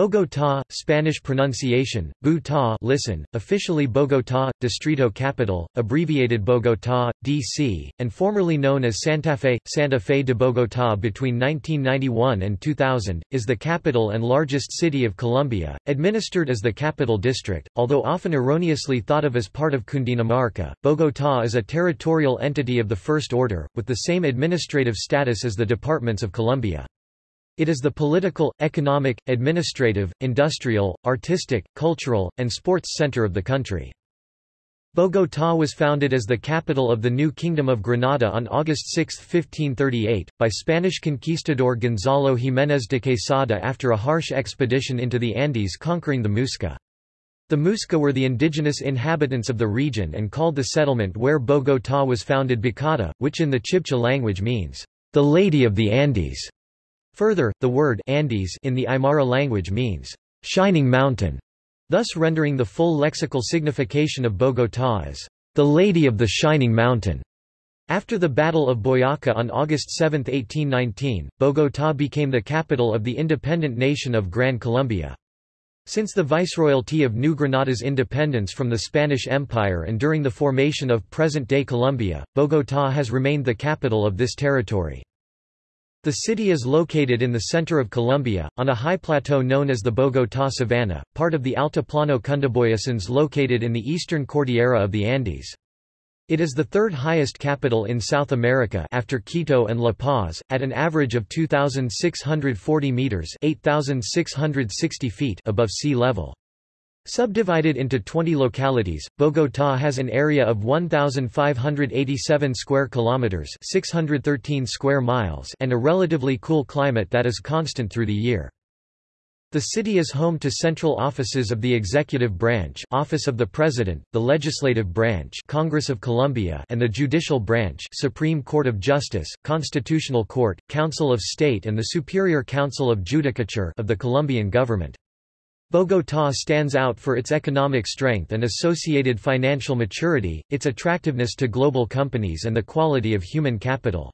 Bogotá, Spanish pronunciation, Bogotá listen, officially Bogotá, Distrito Capital, abbreviated Bogotá, D.C., and formerly known as Santa Fe, Santa Fe de Bogotá between 1991 and 2000, is the capital and largest city of Colombia, administered as the Capital District, although often erroneously thought of as part of Cundinamarca. Bogotá is a territorial entity of the first order, with the same administrative status as the departments of Colombia. It is the political, economic, administrative, industrial, artistic, cultural, and sports center of the country. Bogotá was founded as the capital of the new Kingdom of Granada on August 6, 1538, by Spanish conquistador Gonzalo Jiménez de Quesada after a harsh expedition into the Andes conquering the Muisca. The Muisca were the indigenous inhabitants of the region and called the settlement where Bogotá was founded Bacatá, which in the Chibcha language means, the Lady of the Andes. Further, the word Andes in the Aymara language means shining mountain, thus rendering the full lexical signification of Bogotá as the Lady of the Shining Mountain. After the Battle of Boyaca on August 7, 1819, Bogotá became the capital of the independent nation of Gran Colombia. Since the Viceroyalty of New Granada's independence from the Spanish Empire and during the formation of present-day Colombia, Bogotá has remained the capital of this territory. The city is located in the center of Colombia, on a high plateau known as the Bogotá Savanna, part of the Altiplano Cundiboyacense located in the eastern Cordillera of the Andes. It is the third highest capital in South America after Quito and La Paz, at an average of 2,640 meters (8,660 feet) above sea level. Subdivided into 20 localities, Bogotá has an area of 1587 square kilometers, 613 square miles, and a relatively cool climate that is constant through the year. The city is home to central offices of the Executive Branch Office of the President, the Legislative Branch Congress of Colombia and the Judicial Branch Supreme Court of Justice, Constitutional Court, Council of State and the Superior Council of Judicature of the Colombian government. Bogotá stands out for its economic strength and associated financial maturity, its attractiveness to global companies and the quality of human capital.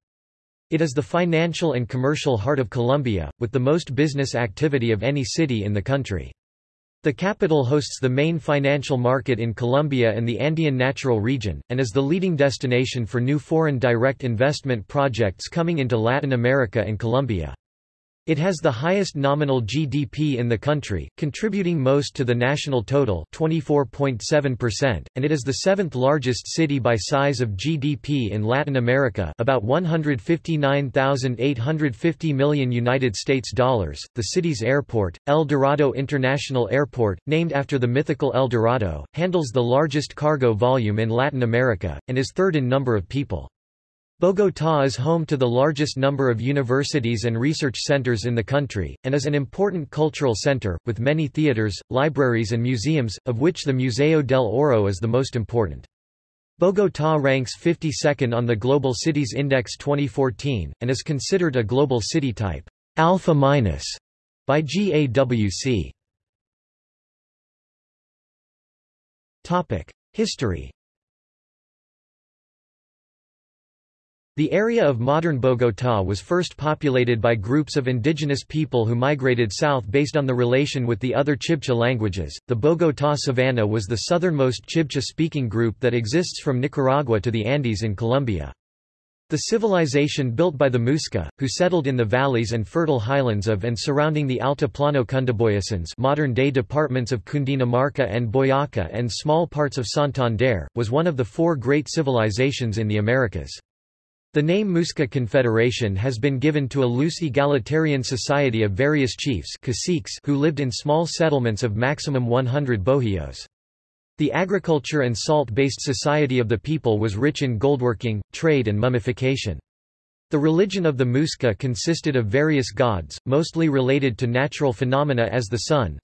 It is the financial and commercial heart of Colombia, with the most business activity of any city in the country. The capital hosts the main financial market in Colombia and the Andean Natural Region, and is the leading destination for new foreign direct investment projects coming into Latin America and Colombia. It has the highest nominal GDP in the country, contributing most to the national total 24.7%, and it is the seventh largest city by size of GDP in Latin America about 159,850 million United States dollars. The city's airport, El Dorado International Airport, named after the mythical El Dorado, handles the largest cargo volume in Latin America, and is third in number of people. Bogotá is home to the largest number of universities and research centers in the country, and is an important cultural center, with many theaters, libraries and museums, of which the Museo del Oro is the most important. Bogotá ranks 52nd on the Global Cities Index 2014, and is considered a global city type alpha minus by GAWC. History The area of modern Bogotá was first populated by groups of indigenous people who migrated south based on the relation with the other Chibcha languages. The Bogotá Savanna was the southernmost Chibcha speaking group that exists from Nicaragua to the Andes in Colombia. The civilization built by the Muisca, who settled in the valleys and fertile highlands of and surrounding the Altiplano Cundiboyacense modern-day departments of Cundinamarca and Boyaca and small parts of Santander, was one of the four great civilizations in the Americas. The name Muisca Confederation has been given to a loose egalitarian society of various chiefs caciques who lived in small settlements of maximum 100 bohíos. The agriculture and salt-based society of the people was rich in goldworking, trade and mummification. The religion of the Muisca consisted of various gods, mostly related to natural phenomena as the sun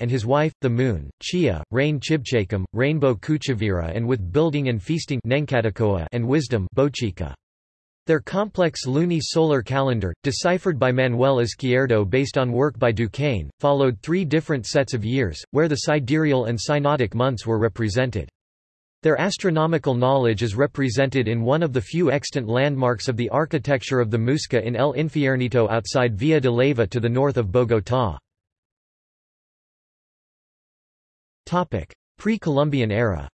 and his wife, the moon, Chia, rain Chibchacum, rainbow Kuchavira and with building and feasting and wisdom Bochica. Their complex luni-solar calendar, deciphered by Manuel Izquierdo based on work by Duquesne, followed three different sets of years, where the sidereal and synodic months were represented. Their astronomical knowledge is represented in one of the few extant landmarks of the architecture of the Muisca in El Infiernito outside Villa de Leyva to the north of Bogotá. Pre-Columbian era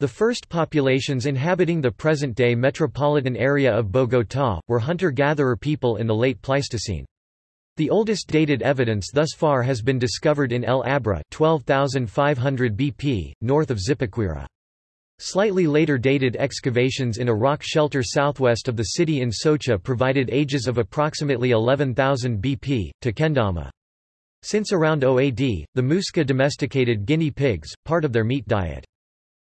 The first populations inhabiting the present-day metropolitan area of Bogotá, were hunter-gatherer people in the late Pleistocene. The oldest dated evidence thus far has been discovered in El Abra 12,500 BP, north of Zipaquira. Slightly later dated excavations in a rock shelter southwest of the city in Soacha provided ages of approximately 11,000 BP, Tequendama. Since around OAD, the Muisca domesticated guinea pigs, part of their meat diet.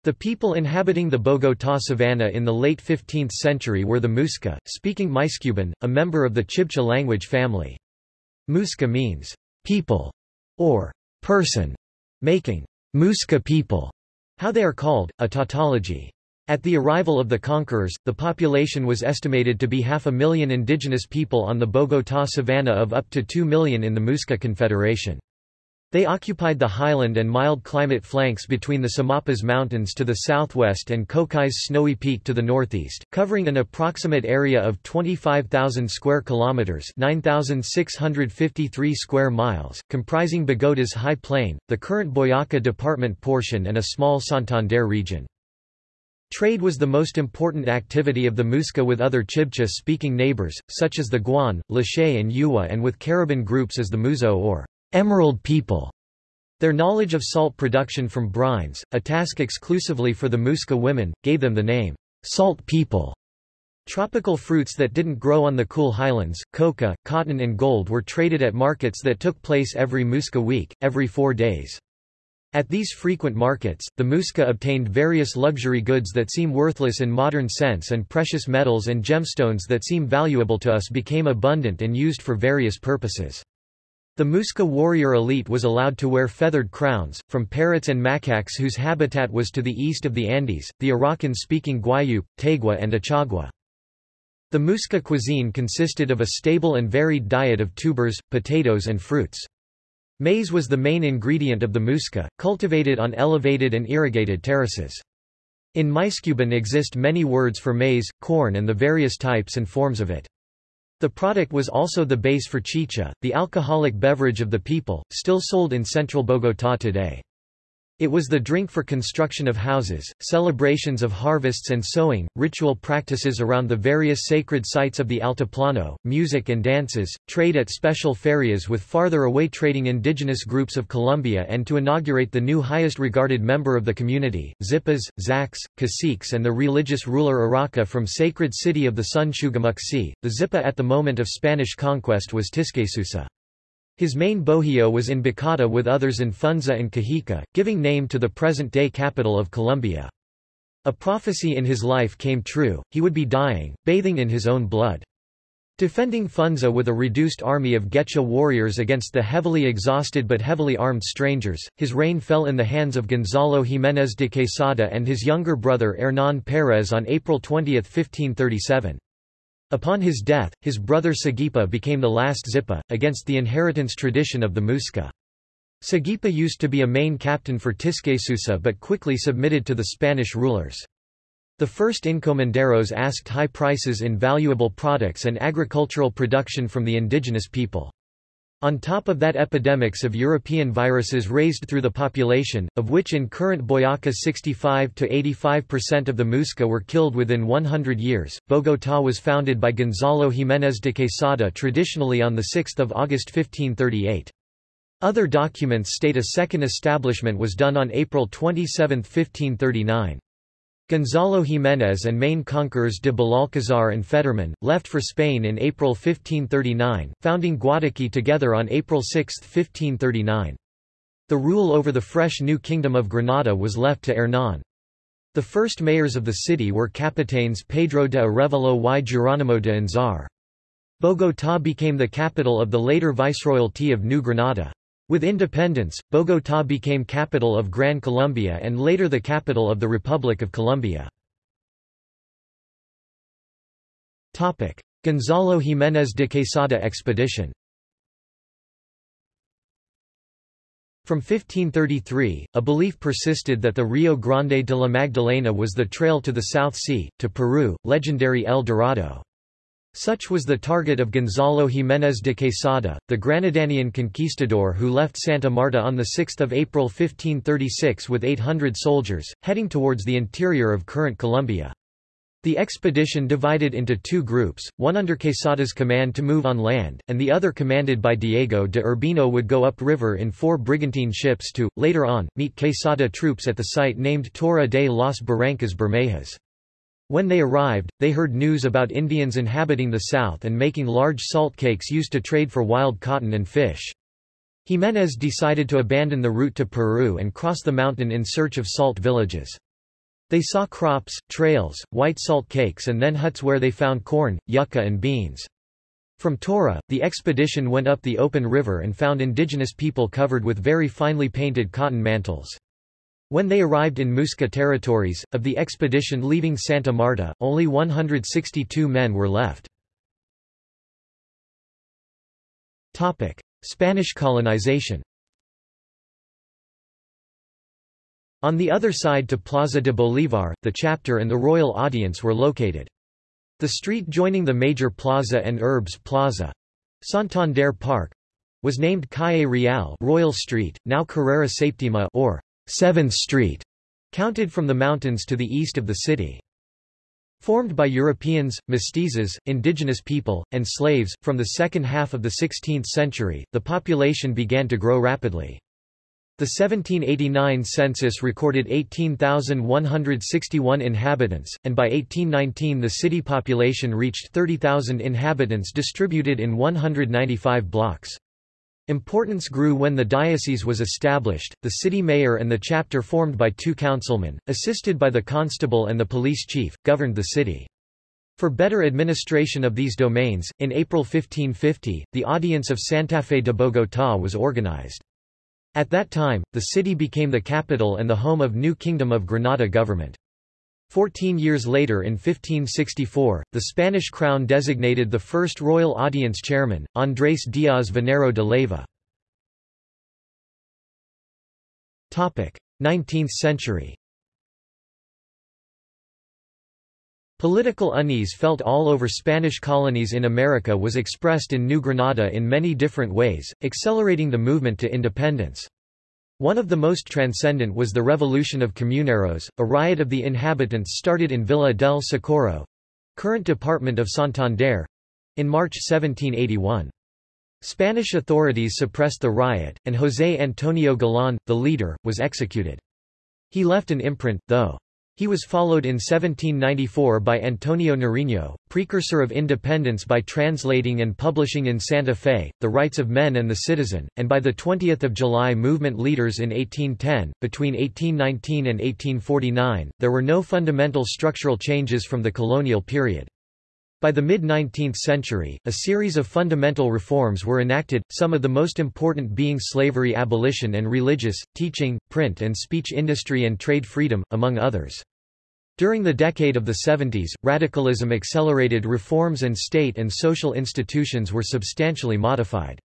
The people inhabiting the Bogotá savanna in the late 15th century were the Muisca, speaking Muysccubun, a member of the Chibcha language family. Muisca means people or person, making Muisca people how they are called, a tautology. At the arrival of the conquerors, the population was estimated to be half a million indigenous people on the Bogotá savanna of up to 2 million in the Muisca Confederation. They occupied the highland and mild climate flanks between the Sumapaz Mountains to the southwest and Cocais Snowy Peak to the northeast, covering an approximate area of 25,000 square kilometers (9,653 square miles), comprising Bogota's high plain, the current Boyacá department portion and a small Santander region. Trade was the most important activity of the Muisca with other Chibcha-speaking neighbors, such as the Guan, Lache and U'wa and with Cariban groups as the Muzo or Emerald people. Their knowledge of salt production from brines, a task exclusively for the Muisca women, gave them the name, salt people. Tropical fruits that didn't grow on the cool highlands, coca, cotton and gold were traded at markets that took place every Muisca week, every four days. At these frequent markets, the Muisca obtained various luxury goods that seem worthless in modern sense and precious metals and gemstones that seem valuable to us became abundant and used for various purposes. The Muisca warrior elite was allowed to wear feathered crowns, from parrots and macaques whose habitat was to the east of the Andes, the Arawakan-speaking Guayupe, Taigua and Achagua. The Muisca cuisine consisted of a stable and varied diet of tubers, potatoes and fruits. Maize was the main ingredient of the Muisca, cultivated on elevated and irrigated terraces. In Muysccubun exist many words for maize, corn and the various types and forms of it. The product was also the base for chicha, the alcoholic beverage of the people, still sold in central Bogotá today. It was the drink for construction of houses, celebrations of harvests and sowing, ritual practices around the various sacred sites of the Altiplano, music and dances, trade at special ferias with farther away trading indigenous groups of Colombia and to inaugurate the new highest regarded member of the community, Zipas, Zaques, caciques and the religious ruler Iraca from sacred city of the sun Sugamuxi. The Zipa at the moment of Spanish conquest was Tisquesusa. His main bohio was in Bacata with others in Funza and Cajica, giving name to the present-day capital of Colombia. A prophecy in his life came true, he would be dying, bathing in his own blood. Defending Funza with a reduced army of Güecha warriors against the heavily exhausted but heavily armed strangers, his reign fell in the hands of Gonzalo Jiménez de Quesada and his younger brother Hernán Pérez on April 20, 1537. Upon his death, his brother Sagipa became the last Zipa, against the inheritance tradition of the Muisca. Sagipa used to be a main captain for Tisquesusa but quickly submitted to the Spanish rulers. The first encomenderos asked high prices in valuable products and agricultural production from the indigenous people. On top of that epidemics of European viruses raised through the population, of which in current Boyacá 65 to 85% of the Muisca were killed within 100 years. Bogotá was founded by Gonzalo Jiménez de Quesada traditionally on 6 August 1538. Other documents state a second establishment was done on April 27, 1539. Gonzalo Jiménez and main conquerors de Belalcázar and Federmann, left for Spain in April 1539, founding Guataquí together on April 6, 1539. The rule over the fresh new kingdom of Granada was left to Hernán. The first mayors of the city were capitanes Pedro de Arevalo y Geronimo de Anzar. Bogotá became the capital of the later Viceroyalty of New Granada. With independence, Bogotá became capital of Gran Colombia and later the capital of the Republic of Colombia. Gonzalo Jiménez de Quesada expedition From 1533, a belief persisted that the Rio Grande de la Magdalena was the trail to the South Sea, to Peru, legendary El Dorado. Such was the target of Gonzalo Jiménez de Quesada, the Granadanian conquistador who left Santa Marta on 6 April 1536 with 800 soldiers, heading towards the interior of current Colombia. The expedition divided into two groups, one under Quesada's command to move on land, and the other commanded by Diego de Urbino would go upriver in four brigantine ships to, later on, meet Quesada troops at the site named Torre de las Barrancas Bermejas. When they arrived, they heard news about Indians inhabiting the south and making large salt cakes used to trade for wild cotton and fish. Jiménez decided to abandon the route to Peru and cross the mountain in search of salt villages. They saw crops, trails, white salt cakes and then huts where they found corn, yucca and beans. From Tora, the expedition went up the Opón river and found indigenous people covered with very finely painted cotton mantles. When they arrived in Muisca territories, of the expedition leaving Santa Marta, only 162 men were left. Spanish colonization On the other side to Plaza de Bolívar, the chapter and the royal audience were located. The street joining the major plaza and Urbs Plaza, Santander Park, was named Calle Real Royal Street, now Carrera Septima or 7th Street, counted from the mountains to the east of the city. Formed by Europeans, mestizos, indigenous people, and slaves, from the second half of the 16th century, the population began to grow rapidly. The 1789 census recorded 18,161 inhabitants, and by 1819 the city population reached 30,000 inhabitants distributed in 195 blocks. Importance grew when the diocese was established, the city mayor and the chapter formed by two councilmen, assisted by the constable and the police chief, governed the city. For better administration of these domains, in April 1550, the Audience of Santa Fe de Bogotá was organized. At that time, the city became the capital and the home of New Kingdom of Granada government. Fourteen years later in 1564, the Spanish crown designated the first royal audience chairman, Andrés Díaz Venero de Leyva. 19th century Political unease felt all over Spanish colonies in America was expressed in New Granada in many different ways, accelerating the movement to independence. One of the most transcendent was the Revolution of Comuneros, a riot of the inhabitants started in Villa del Socorro—current department of Santander—in March 1781. Spanish authorities suppressed the riot, and José Antonio Galán, the leader, was executed. He left an imprint, though. He was followed in 1794 by Antonio Nariño, precursor of independence by translating and publishing in Santa Fe, The Rights of Men and the Citizen, and by the 20th of July movement leaders in 1810. Between 1819 and 1849, there were no fundamental structural changes from the colonial period. By the mid-19th century, a series of fundamental reforms were enacted, some of the most important being slavery abolition and religious, teaching, print and speech industry and trade freedom, among others. During the decade of the 70s, radicalism accelerated reforms and state and social institutions were substantially modified.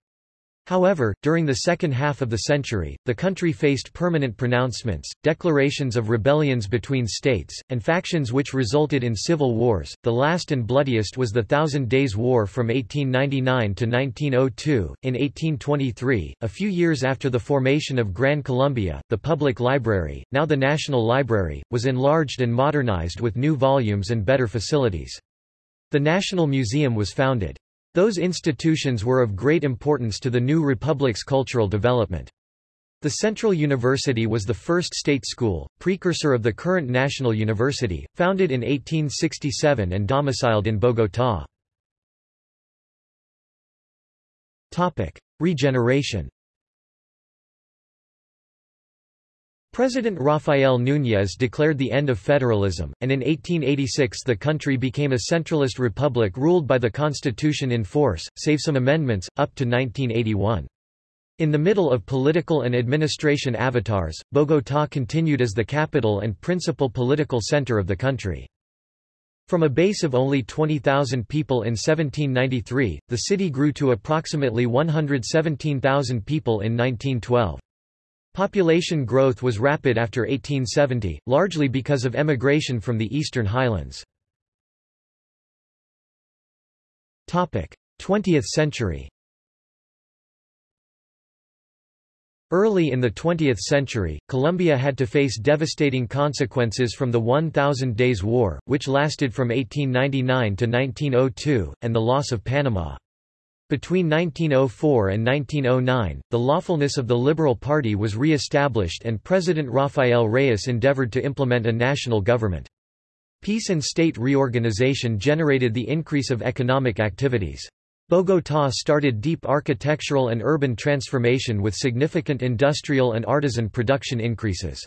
However, during the second half of the century, the country faced permanent pronouncements, declarations of rebellions between states, and factions which resulted in civil wars. The last and bloodiest was the Thousand Days' War from 1899 to 1902. In 1823, a few years after the formation of Gran Colombia, the public library, now the National Library, was enlarged and modernized with new volumes and better facilities. The National Museum was founded. Those institutions were of great importance to the new republic's cultural development. The Central University was the first state school, precursor of the current National University, founded in 1867 and domiciled in Bogotá. Regeneration President Rafael Núñez declared the end of federalism, and in 1886 the country became a centralist republic ruled by the constitution in force, save some amendments, up to 1981. In the middle of political and administration avatars, Bogotá continued as the capital and principal political center of the country. From a base of only 20,000 people in 1793, the city grew to approximately 117,000 people in 1912. Population growth was rapid after 1870, largely because of emigration from the eastern highlands. 20th century Early in the 20th century, Colombia had to face devastating consequences from the 1,000 Days War, which lasted from 1899 to 1902, and the loss of Panama. Between 1904 and 1909, the lawfulness of the Liberal Party was re-established and President Rafael Reyes endeavored to implement a national government. Peace and state reorganization generated the increase of economic activities. Bogotá started deep architectural and urban transformation with significant industrial and artisan production increases.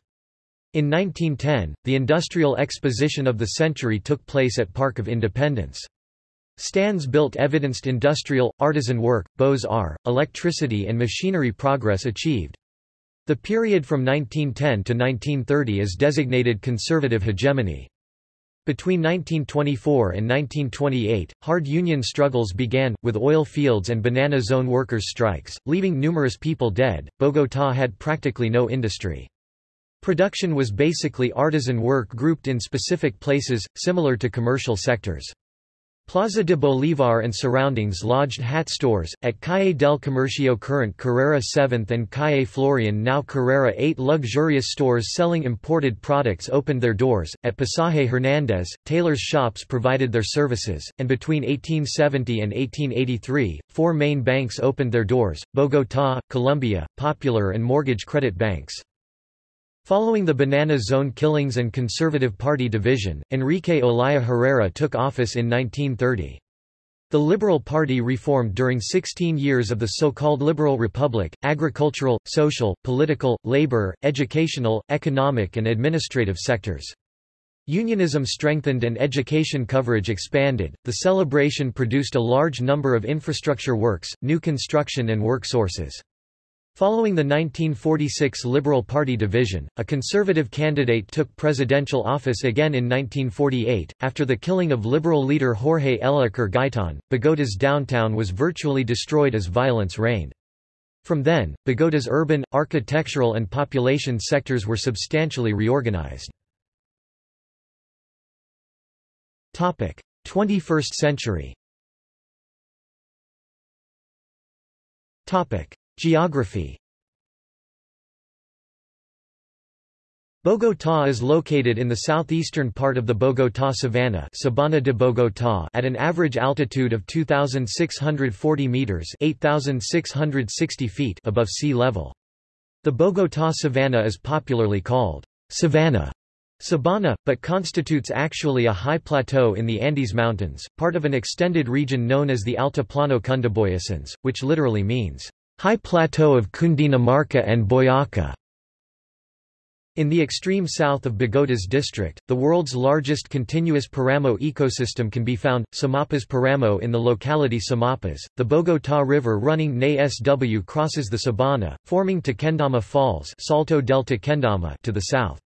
In 1910, the Industrial Exposition of the Century took place at Park of Independence. Stands built evidenced industrial, artisan work, beaux-arts, electricity and machinery progress achieved. The period from 1910 to 1930 is designated conservative hegemony. Between 1924 and 1928, hard union struggles began, with oil fields and banana zone workers' strikes, leaving numerous people dead. Bogotá had practically no industry. Production was basically artisan work grouped in specific places, similar to commercial sectors. Plaza de Bolívar and surroundings lodged hat stores. At Calle del Comercio current Carrera 7th and Calle Florian now Carrera 8 luxurious stores selling imported products opened their doors. At Pasaje Hernández, tailors' shops provided their services, and between 1870 and 1883, four main banks opened their doors, Bogotá, Colombia, Popular and Mortgage Credit Banks. Following the Banana Zone killings and Conservative Party division, Enrique Olaya Herrera took office in 1930. The Liberal Party reformed during 16 years of the so-called Liberal Republic, agricultural, social, political, labor, educational, economic and administrative sectors. Unionism strengthened and education coverage expanded. The celebration produced a large number of infrastructure works, new construction and work sources. Following the 1946 Liberal Party division, a conservative candidate took presidential office again in 1948. After the killing of Liberal leader Jorge Eliécer Gaitan, Bogota's downtown was virtually destroyed as violence reigned. From then, Bogota's urban, architectural and population sectors were substantially reorganized. 21st century Geography Bogotá is located in the southeastern part of the Bogotá Savanna Sabana de Bogotá at an average altitude of 2,640 meters 8,660 feet above sea level. The Bogotá Savanna is popularly called Savannah Sabana, but constitutes actually a high plateau in the Andes Mountains, part of an extended region known as the Altiplano Cundiboyacense, which literally means High plateau of Cundinamarca and Boyaca. In the extreme south of Bogota's district, the world's largest continuous Paramo ecosystem can be found, Sumapaz Paramo in the locality Sumapaz. The Bogotá River running NE SW crosses the Sabana, forming Tequendama Falls Salto del Tequendama to the south.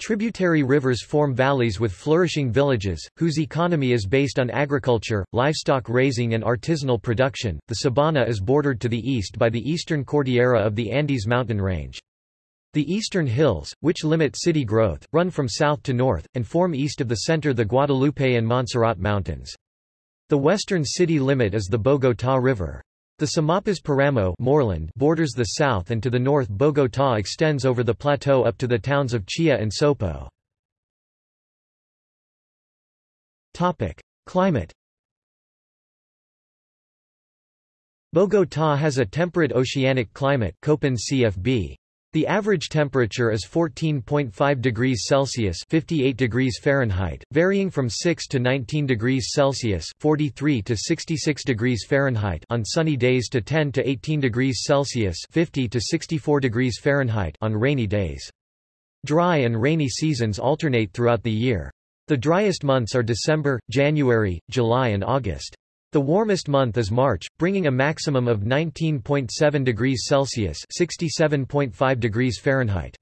Tributary rivers form valleys with flourishing villages, whose economy is based on agriculture, livestock raising and artisanal production. The sabana is bordered to the east by the eastern Cordillera of the Andes mountain range. The eastern hills, which limit city growth, run from south to north, and form east of the center the Guadalupe and Montserrat Mountains. The western city limit is the Bogotá River. The Sumapaz Paramo moorland borders the south and to the north Bogotá extends over the plateau up to the towns of Chía and Sopo. Climate Bogotá has a temperate oceanic climate CFB. The average temperature is 14.5 degrees Celsius (58 degrees Fahrenheit), varying from 6 to 19 degrees Celsius (43 to 66 degrees Fahrenheit) on sunny days to 10 to 18 degrees Celsius (50 to 64 degrees Fahrenheit) on rainy days. Dry and rainy seasons alternate throughout the year. The driest months are December, January, July and August. The warmest month is March, bringing a maximum of 19.7 degrees Celsius (67.5 degrees Fahrenheit).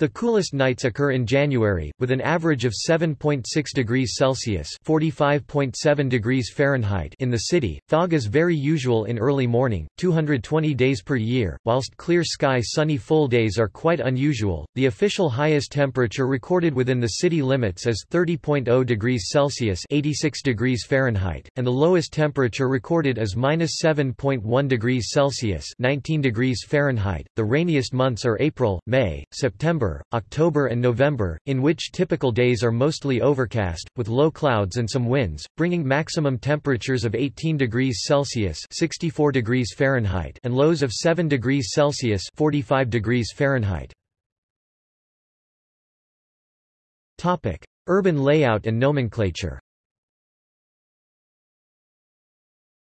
The coolest nights occur in January, with an average of 7.6 degrees Celsius (45.7 degrees Fahrenheit) in the city. Fog is very usual in early morning, 220 days per year, whilst clear sky sunny full days are quite unusual. The official highest temperature recorded within the city limits is 30.0 degrees Celsius (86 degrees Fahrenheit), and the lowest temperature recorded is -7.1 degrees Celsius (19 degrees Fahrenheit). The rainiest months are April, May, September September, October and November, in which typical days are mostly overcast, with low clouds and some winds, bringing maximum temperatures of 18 degrees Celsius 64 degrees Fahrenheit and lows of 7 degrees Celsius 45 degrees Fahrenheit. Topic: Urban layout and nomenclature.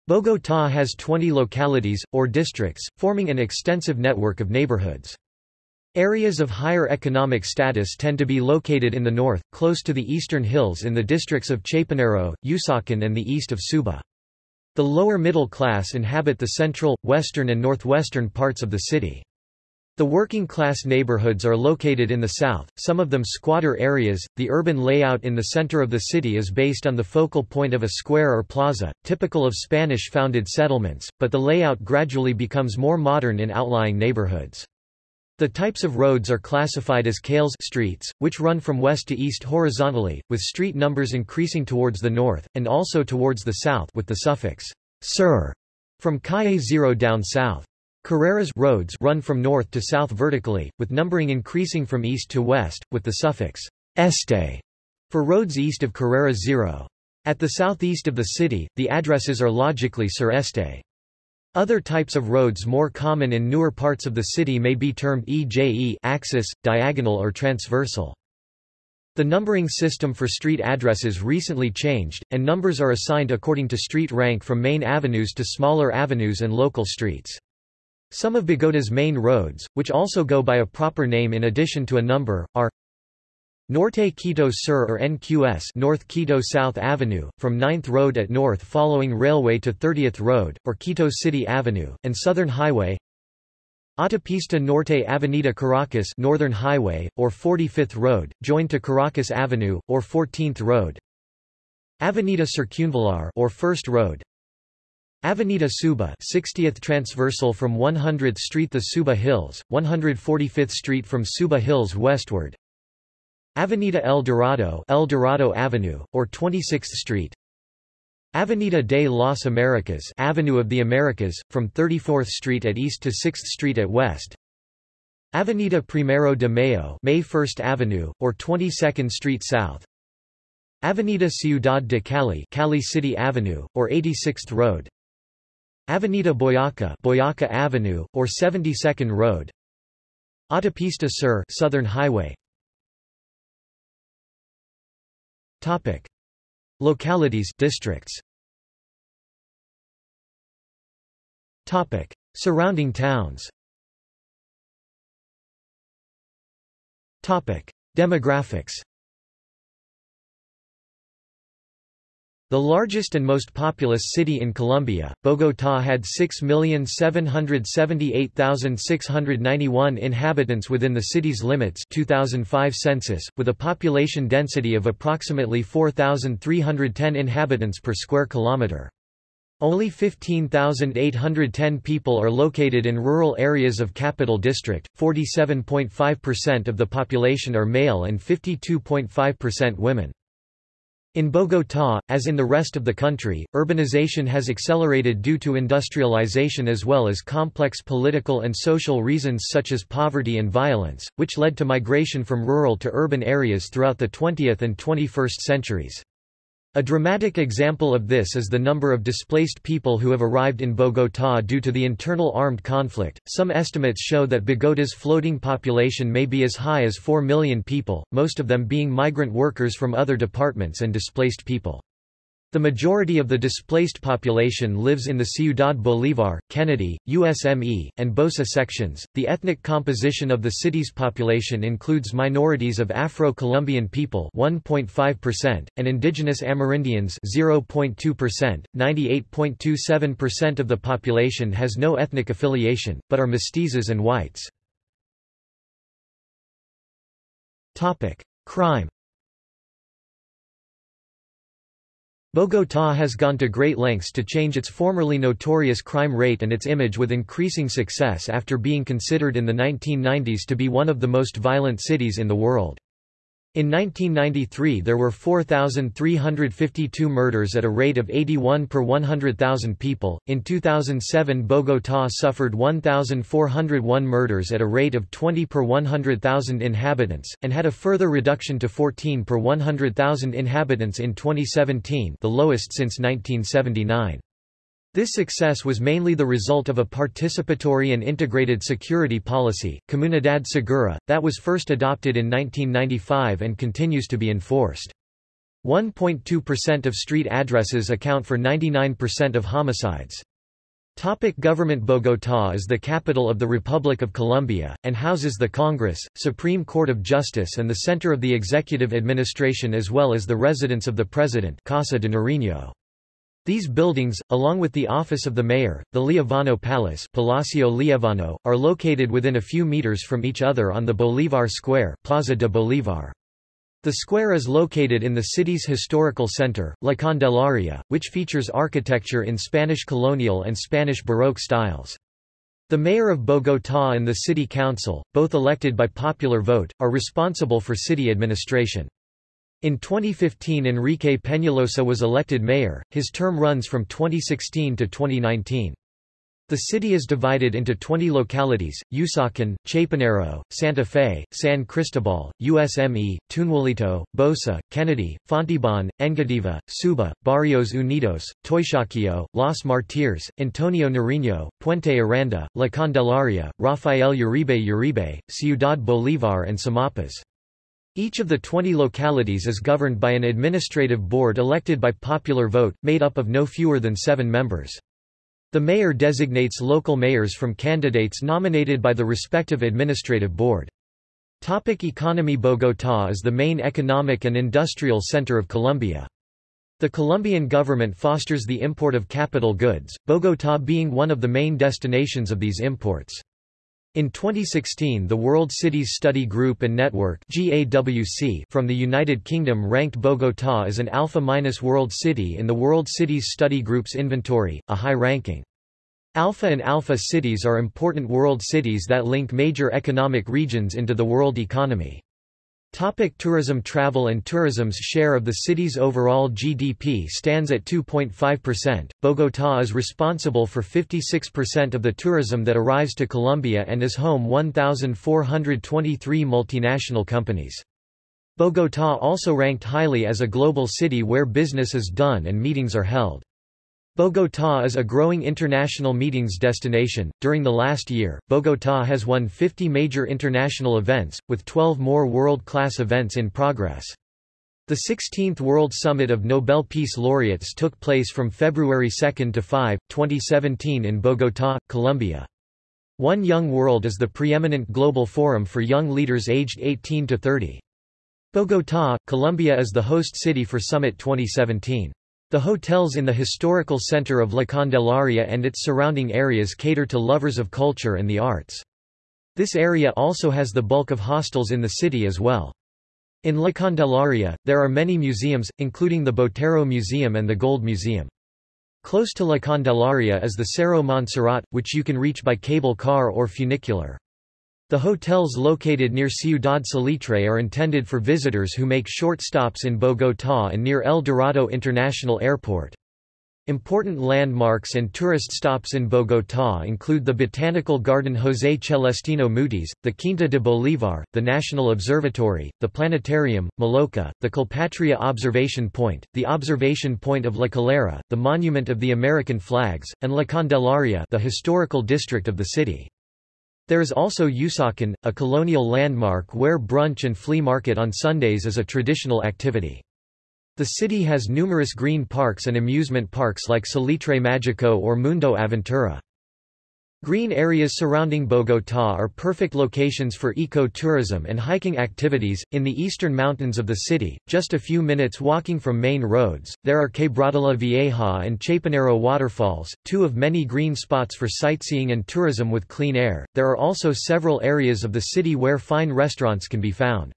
Bogotá has 20 localities, or districts, forming an extensive network of neighborhoods. Areas of higher economic status tend to be located in the north, close to the eastern hills in the districts of Chapinero, Usaquén and the east of Suba. The lower middle class inhabit the central, western and northwestern parts of the city. The working class neighborhoods are located in the south, some of them squatter areas. The urban layout in the center of the city is based on the focal point of a square or plaza, typical of Spanish founded settlements, but the layout gradually becomes more modern in outlying neighborhoods. The types of roads are classified as calles streets, which run from west to east horizontally, with street numbers increasing towards the north, and also towards the south with the suffix sur from calle 0 down south. Carreras roads run from north to south vertically, with numbering increasing from east to west, with the suffix este for roads east of Carrera 0. At the southeast of the city, the addresses are logically sur este. Other types of roads more common in newer parts of the city may be termed EJE axis, diagonal or transversal. The numbering system for street addresses recently changed, and numbers are assigned according to street rank from main avenues to smaller avenues and local streets. Some of Bogota's main roads, which also go by a proper name in addition to a number, are Norte Quito Sur or NQS North Quito South Avenue, from 9th Road at north following railway to 30th Road, or Quito City Avenue, and Southern Highway. Autopista Norte Avenida Caracas Northern Highway, or 45th Road, joined to Caracas Avenue, or 14th Road. Avenida Circunvalar or First Road. Avenida Suba 60th Transversal from 100th Street The Suba Hills, 145th Street from Suba Hills westward Avenida El Dorado, El Dorado Avenue, or 26th Street. Avenida de las Americas, Avenue of the Americas, from 34th Street at east to 6th Street at west. Avenida Primero de Mayo, May 1st Avenue, or 22nd Street south. Avenida Ciudad de Cali, Cali City Avenue, or 86th Road. Avenida Boyaca, Boyaca Avenue, or 72nd Road. Autopista Sur, Southern Highway, Topic. Localities districts. Topic. Surrounding towns Topic. Demographics The largest and most populous city in Colombia, Bogotá had 6,778,691 inhabitants within the city's limits 2005 census, with a population density of approximately 4,310 inhabitants per square kilometre. Only 15,810 people are located in rural areas of Capital District, 47.5% of the population are male and 52.5% women. In Bogotá, as in the rest of the country, urbanization has accelerated due to industrialization as well as complex political and social reasons such as poverty and violence, which led to migration from rural to urban areas throughout the 20th and 21st centuries. A dramatic example of this is the number of displaced people who have arrived in Bogotá due to the internal armed conflict. Some estimates show that Bogota's floating population may be as high as 4 million people, most of them being migrant workers from other departments and displaced people. The majority of the displaced population lives in the Ciudad Bolívar, Kennedy, USME, and Bosa sections. The ethnic composition of the city's population includes minorities of Afro-Colombian people, 1.5%, and indigenous Amerindians, 0.2%. 98.27% of the population has no ethnic affiliation, but are mestizos and whites. Topic: Crime. Bogotá has gone to great lengths to change its formerly notorious crime rate and its image with increasing success after being considered in the 1990s to be one of the most violent cities in the world. In 1993 there were 4,352 murders at a rate of 81 per 100,000 people. In 2007 Bogotá suffered 1,401 murders at a rate of 20 per 100,000 inhabitants, and had a further reduction to 14 per 100,000 inhabitants in 2017 the lowest since 1979. This success was mainly the result of a participatory and integrated security policy, Comunidad Segura, that was first adopted in 1995 and continues to be enforced. 1.2% of street addresses account for 99% of homicides. Topic government Bogotá is the capital of the Republic of Colombia, and houses the Congress, Supreme Court of Justice and the center of the executive administration as well as the residence of the President Casa de Nariño. These buildings, along with the office of the mayor, the Liévano Palace Palacio Liévano, are located within a few meters from each other on the Bolívar Square Plaza de Bolívar. The square is located in the city's historical center, La Candelaria, which features architecture in Spanish colonial and Spanish Baroque styles. The mayor of Bogotá and the city council, both elected by popular vote, are responsible for city administration. In 2015 Enrique Peñalosa was elected mayor, his term runs from 2016 to 2019. The city is divided into 20 localities, Usaquén, Chapinero, Santa Fe, San Cristobal, USME, Tunjuelito, Bosa, Kennedy, Fontibon, Engativá, Suba, Barrios Unidos, Teusaquillo, Los Martires, Antonio Nariño, Puente Aranda, La Candelaria, Rafael Uribe Uribe, Ciudad Bolívar and Sumapaz. Each of the 20 localities is governed by an administrative board elected by popular vote, made up of no fewer than seven members. The mayor designates local mayors from candidates nominated by the respective administrative board. Topic economy Bogotá is the main economic and industrial center of Colombia. The Colombian government fosters the import of capital goods, Bogotá being one of the main destinations of these imports. In 2016 the World Cities Study Group and Network from the United Kingdom ranked Bogotá as an Alpha-minus World City in the World Cities Study Group's inventory, a high ranking. Alpha and Alpha cities are important world cities that link major economic regions into the world economy. Topic tourism Travel and tourism's share of the city's overall GDP stands at 2.5%. Bogotá is responsible for 56% of the tourism that arrives to Colombia and is home 1,423 multinational companies. Bogotá also ranked highly as a global city where business is done and meetings are held. Bogotá is a growing international meetings destination. During the last year, Bogotá has won 50 major international events, with 12 more world class events in progress. The 16th World Summit of Nobel Peace Laureates took place from February 2 to 5, 2017 in Bogotá, Colombia. One Young World is the preeminent global forum for young leaders aged 18 to 30. Bogotá, Colombia is the host city for Summit 2017. The hotels in the historical center of La Candelaria and its surrounding areas cater to lovers of culture and the arts. This area also has the bulk of hostels in the city as well. In La Candelaria, there are many museums, including the Botero Museum and the Gold Museum. Close to La Candelaria is the Cerro Montserrat, which you can reach by cable car or funicular. The hotels located near Ciudad Salitre are intended for visitors who make short stops in Bogotá and near El Dorado International Airport. Important landmarks and tourist stops in Bogotá include the Botanical Garden José Celestino Mutis, the Quinta de Bolívar, the National Observatory, the Planetarium, Maloka, the Colpatria Observation Point, the Observation Point of La Calera, the Monument of the American Flags, and La Candelaria the historical district of the city. There is also Usaquén, a colonial landmark where brunch and flea market on Sundays is a traditional activity. The city has numerous green parks and amusement parks like Salitre Magico or Mundo Aventura. Green areas surrounding Bogotá are perfect locations for eco-tourism and hiking activities. In the eastern mountains of the city, just a few minutes walking from main roads, there are Quebradilla Vieja and Chapinero waterfalls, two of many green spots for sightseeing and tourism with clean air. There are also several areas of the city where fine restaurants can be found.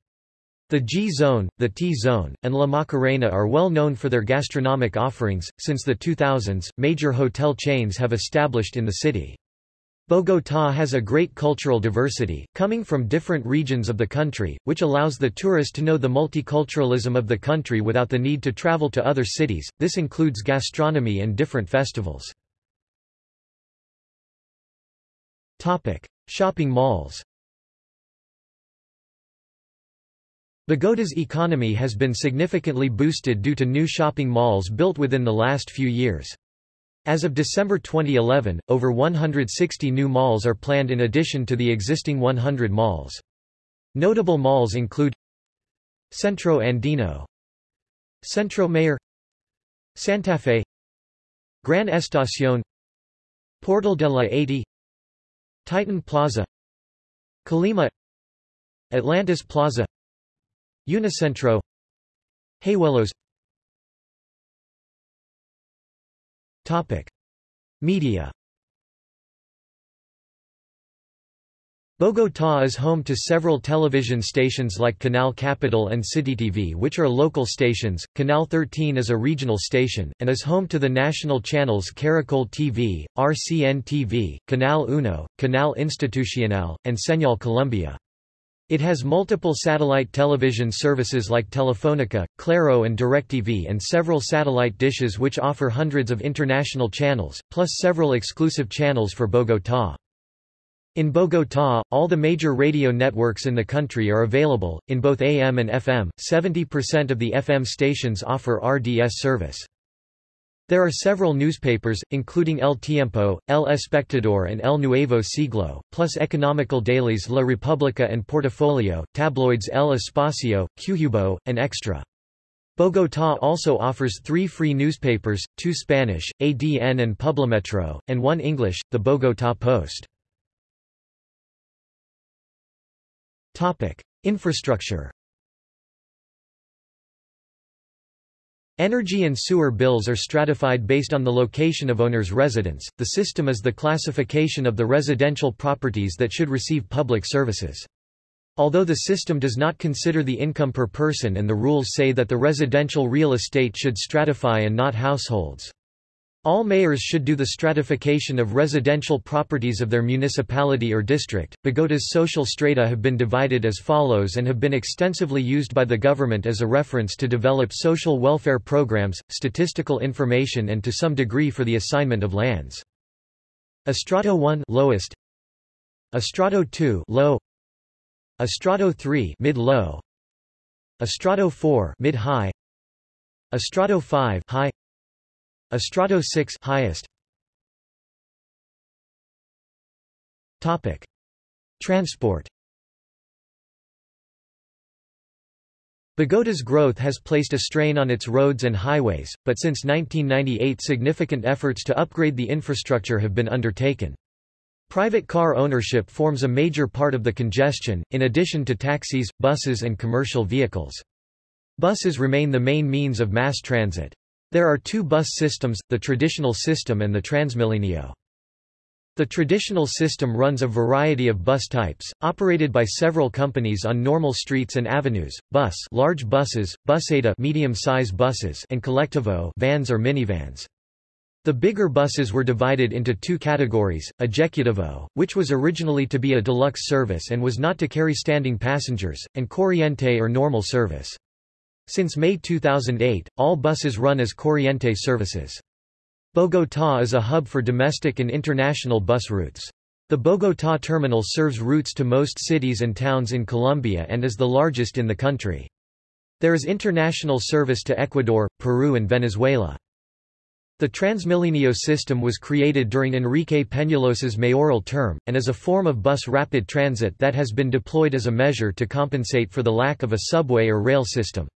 The G-Zone, the T-Zone, and La Macarena are well known for their gastronomic offerings. Since the 2000s, major hotel chains have established in the city. Bogotá has a great cultural diversity, coming from different regions of the country, which allows the tourist to know the multiculturalism of the country without the need to travel to other cities. This includes gastronomy and different festivals. Topic: Shopping malls. Bogota's economy has been significantly boosted due to new shopping malls built within the last few years. As of December 2011, over 160 new malls are planned in addition to the existing 100 malls. Notable malls include Centro Andino Centro Mayor Santa Fe Gran Estación Portal de la 80 Titan Plaza Colima Atlantis Plaza Unicentro Hayuelos Media Bogotá is home to several television stations like Canal Capital and TV, which are local stations. Canal 13 is a regional station, and is home to the national channels Caracol TV, RCN TV, Canal Uno, Canal Institucional, and Señal Colombia. It has multiple satellite television services like Telefonica, Claro and DirecTV and several satellite dishes which offer hundreds of international channels, plus several exclusive channels for Bogotá. In Bogotá, all the major radio networks in the country are available, in both AM and FM, 70% of the FM stations offer RDS service. There are several newspapers, including El Tiempo, El Espectador and El Nuevo Siglo, plus economical dailies La República and Portafolio, tabloids El Espacio, Q'hubo, and Extra. Bogotá also offers three free newspapers, two Spanish, ADN and Publimetro, and one English, the Bogotá Post. Infrastructure Energy and sewer bills are stratified based on the location of owner's residence. The system is the classification of the residential properties that should receive public services. Although the system does not consider the income per person and the rules say that the residential real estate should stratify and not households. All mayors should do the stratification of residential properties of their municipality or district. Bogota's social strata have been divided as follows and have been extensively used by the government as a reference to develop social welfare programs, statistical information and to some degree for the assignment of lands. Estrato 1 lowest, Estrato 2 low, Estrato 3 mid-low, Estrato 4 mid-high, Estrato 5 high, Estrato 6 highest. Topic: Transport. Bogota's growth has placed a strain on its roads and highways, but since 1998 significant efforts to upgrade the infrastructure have been undertaken. Private car ownership forms a major part of the congestion, in addition to taxis, buses and commercial vehicles. Buses remain the main means of mass transit. There are two bus systems, the traditional system and the Transmilenio. The traditional system runs a variety of bus types, operated by several companies on normal streets and avenues, bus large buses, buseta medium-size buses and collectivo vans or minivans. The bigger buses were divided into two categories, Ejecutivo, which was originally to be a deluxe service and was not to carry standing passengers, and Corriente or normal service. Since May 2008, all buses run as Corriente services. Bogotá is a hub for domestic and international bus routes. The Bogotá terminal serves routes to most cities and towns in Colombia and is the largest in the country. There is international service to Ecuador, Peru and Venezuela. The Transmilenio system was created during Enrique Peñalosa's mayoral term, and is a form of bus rapid transit that has been deployed as a measure to compensate for the lack of a subway or rail system.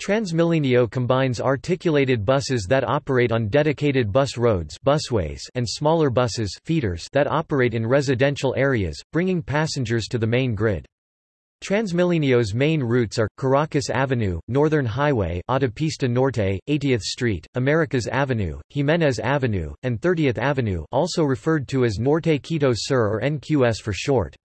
Transmilenio combines articulated buses that operate on dedicated bus roads busways and smaller buses feeders that operate in residential areas, bringing passengers to the main grid. Transmilenio's main routes are, Caracas Avenue, Northern Highway Autopista Norte, 80th Street, Americas Avenue, Jimenez Avenue, and 30th Avenue also referred to as Norte Quito Sur or NQS for short.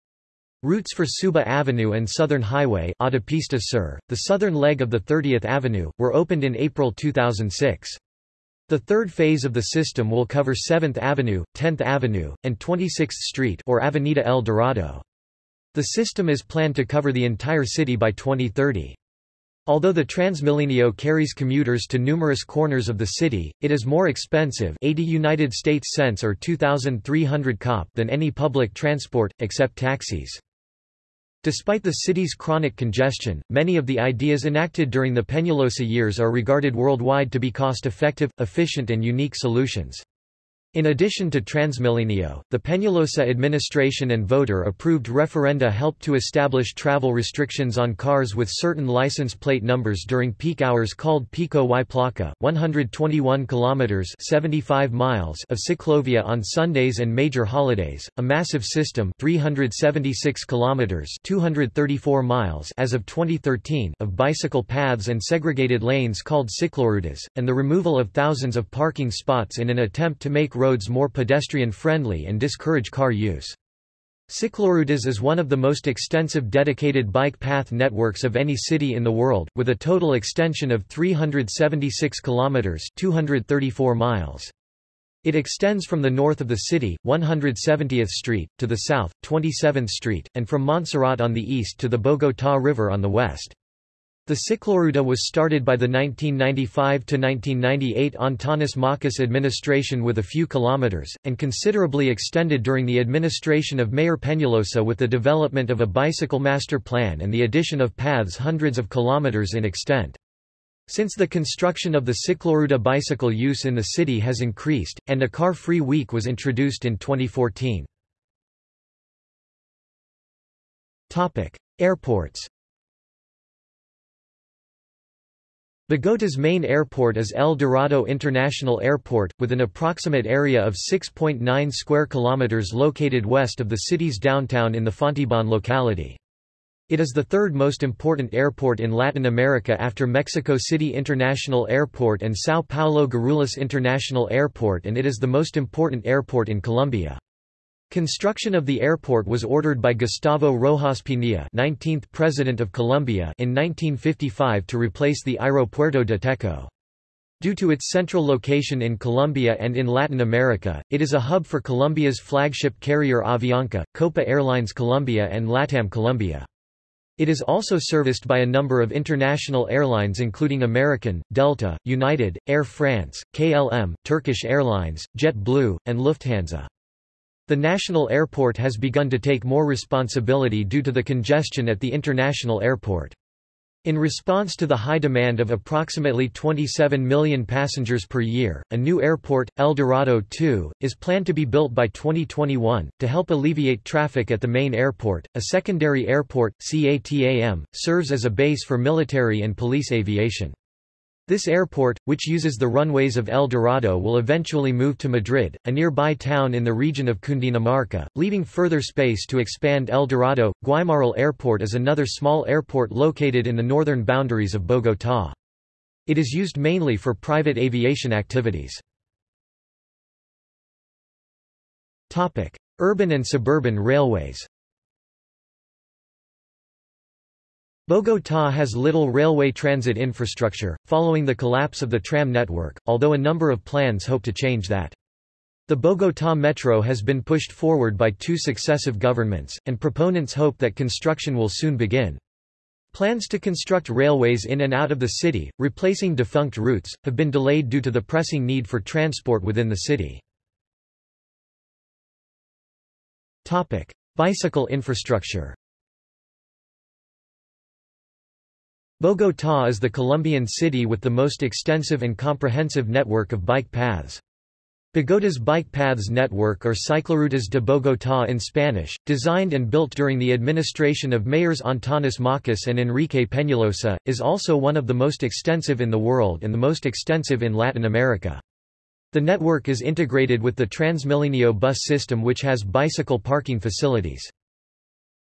Routes for Suba Avenue and Southern Highway Autopista Sur, the southern leg of the 30th Avenue, were opened in April 2006. The third phase of the system will cover 7th Avenue, 10th Avenue, and 26th Street or Avenida El Dorado. The system is planned to cover the entire city by 2030. Although the Transmilenio carries commuters to numerous corners of the city, it is more expensive 80 United States cents or 2,300 cop than any public transport, except taxis. Despite the city's chronic congestion, many of the ideas enacted during the Peñalosa years are regarded worldwide to be cost-effective, efficient and unique solutions. In addition to Transmilenio, the Peñalosa administration and voter-approved referenda helped to establish travel restrictions on cars with certain license plate numbers during peak hours called Pico y Placa, 121 kilometers (75 miles) of ciclovia on Sundays and major holidays, a massive system 376 kilometers (234 miles) as of 2013 of bicycle paths and segregated lanes called ciclorutas, and the removal of thousands of parking spots in an attempt to make roads more pedestrian-friendly and discourage car use. Ciclorutas is one of the most extensive dedicated bike path networks of any city in the world, with a total extension of 376 kilometers (234 miles). It extends from the north of the city, 170th Street, to the south, 27th Street, and from Monserrate on the east to the Bogotá River on the west. The cicloruta was started by the 1995–1998 Antanas Mockus administration with a few kilometers, and considerably extended during the administration of Mayor Peñalosa with the development of a bicycle master plan and the addition of paths hundreds of kilometers in extent. Since the construction of the cicloruta bicycle use in the city has increased, and a car-free week was introduced in 2014. Airports Bogota's main airport is El Dorado International Airport, with an approximate area of 6.9 square kilometers located west of the city's downtown in the Fontibon locality. It is the third most important airport in Latin America after Mexico City International Airport and São Paulo Guarulhos International Airport and it is the most important airport in Colombia. Construction of the airport was ordered by Gustavo Rojas Pinilla 19th President of Colombia in 1955 to replace the Aeropuerto de Techo. Due to its central location in Colombia and in Latin America, it is a hub for Colombia's flagship carrier Avianca, Copa Airlines Colombia and LATAM Colombia. It is also serviced by a number of international airlines including American, Delta, United, Air France, KLM, Turkish Airlines, JetBlue, and Lufthansa. The national airport has begun to take more responsibility due to the congestion at the international airport. In response to the high demand of approximately 27 million passengers per year, a new airport, El Dorado II, is planned to be built by 2021. To help alleviate traffic at the main airport, a secondary airport, CATAM, serves as a base for military and police aviation. This airport, which uses the runways of El Dorado will eventually move to Madrid, a nearby town in the region of Cundinamarca, leaving further space to expand El Dorado. Guaymaral Airport is another small airport located in the northern boundaries of Bogotá. It is used mainly for private aviation activities. Urban and suburban railways Bogotá has little railway transit infrastructure, following the collapse of the tram network, although a number of plans hope to change that. The Bogotá Metro has been pushed forward by two successive governments, and proponents hope that construction will soon begin. Plans to construct railways in and out of the city, replacing defunct routes, have been delayed due to the pressing need for transport within the city. Bicycle infrastructure Bogotá is the Colombian city with the most extensive and comprehensive network of bike paths. Bogota's bike paths network or Ciclorutas de Bogotá in Spanish, designed and built during the administration of mayors Antanas Mockus and Enrique Peñalosa, is also one of the most extensive in the world and the most extensive in Latin America. The network is integrated with the Transmilenio bus system which has bicycle parking facilities.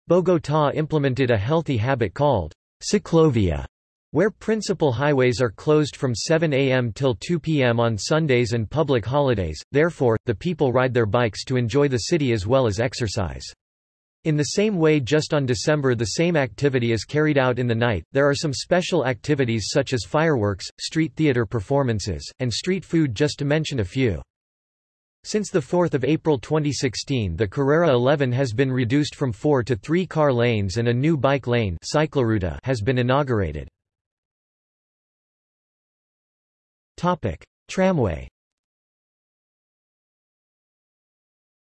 Bogotá implemented a healthy habit called Ciclovia, where principal highways are closed from 7 a.m. till 2 p.m. on Sundays and public holidays, therefore, the people ride their bikes to enjoy the city as well as exercise. In the same way just on December the same activity is carried out in the night, there are some special activities such as fireworks, street theater performances, and street food just to mention a few. Since 4 April 2016 the Carrera 11 has been reduced from four to three car lanes and a new bike lane has been inaugurated. Tramway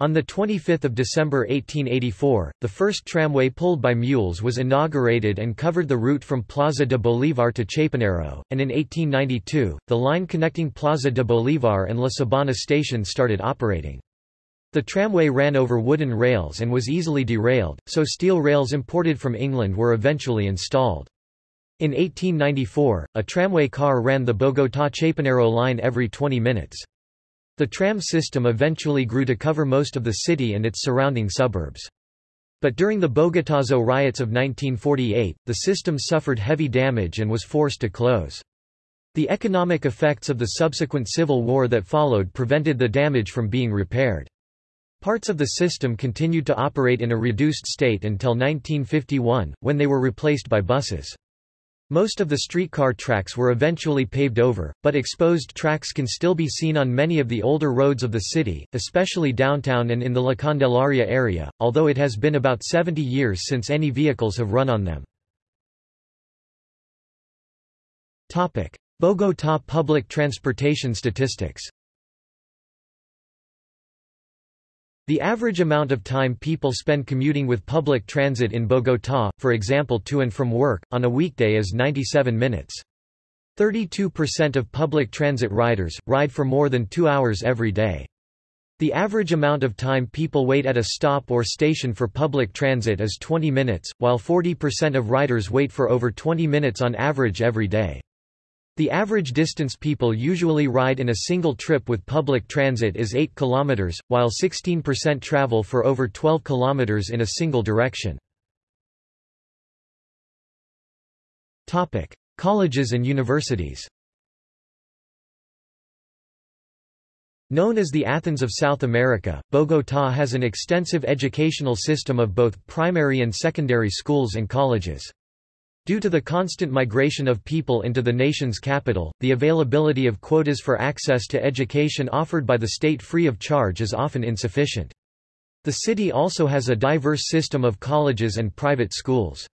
On 25 December 1884, the first tramway pulled by mules was inaugurated and covered the route from Plaza de Bolívar to Chapinero, and in 1892, the line connecting Plaza de Bolívar and La Sabana station started operating. The tramway ran over wooden rails and was easily derailed, so steel rails imported from England were eventually installed. In 1894, a tramway car ran the Bogotá-Chapinero line every 20 minutes. The tram system eventually grew to cover most of the city and its surrounding suburbs. But during the Bogotazo riots of 1948, the system suffered heavy damage and was forced to close. The economic effects of the subsequent civil war that followed prevented the damage from being repaired. Parts of the system continued to operate in a reduced state until 1951, when they were replaced by buses. Most of the streetcar tracks were eventually paved over, but exposed tracks can still be seen on many of the older roads of the city, especially downtown and in the La Candelaria area, although it has been about 70 years since any vehicles have run on them. Bogotá public transportation statistics The average amount of time people spend commuting with public transit in Bogotá, for example to and from work, on a weekday is 97 minutes. 32% of public transit riders, ride for more than two hours every day. The average amount of time people wait at a stop or station for public transit is 20 minutes, while 40% of riders wait for over 20 minutes on average every day. The average distance people usually ride in a single trip with public transit is 8 km, while 16% travel for over 12 km in a single direction. Colleges and universities Known as the Athens of South America, Bogotá has an extensive educational system of both primary and secondary schools and colleges. Due to the constant migration of people into the nation's capital, the availability of quotas for access to education offered by the state free of charge is often insufficient. The city also has a diverse system of colleges and private schools.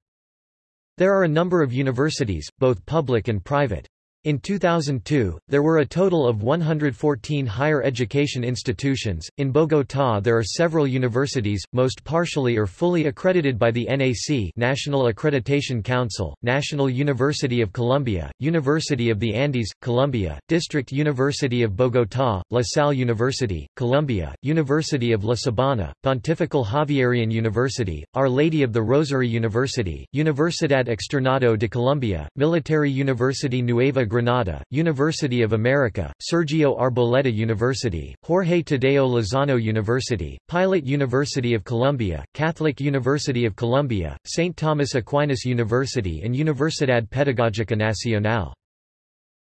There are a number of universities, both public and private. In 2002, there were a total of 114 higher education institutions. In Bogotá, there are several universities, most partially or fully accredited by the NAC, National Accreditation Council, National University of Colombia, University of the Andes, Colombia, District University of Bogotá, La Salle University, Colombia, University of La Sabana, Pontifical Javerian University, Our Lady of the Rosary University, Universidad Externado de Colombia, Military University Nueva Granada, University of America, Sergio Arboleda University, Jorge Tadeo Lozano University, Pilot University of Colombia, Catholic University of Colombia, St. Thomas Aquinas University and Universidad Pedagógica Nacional.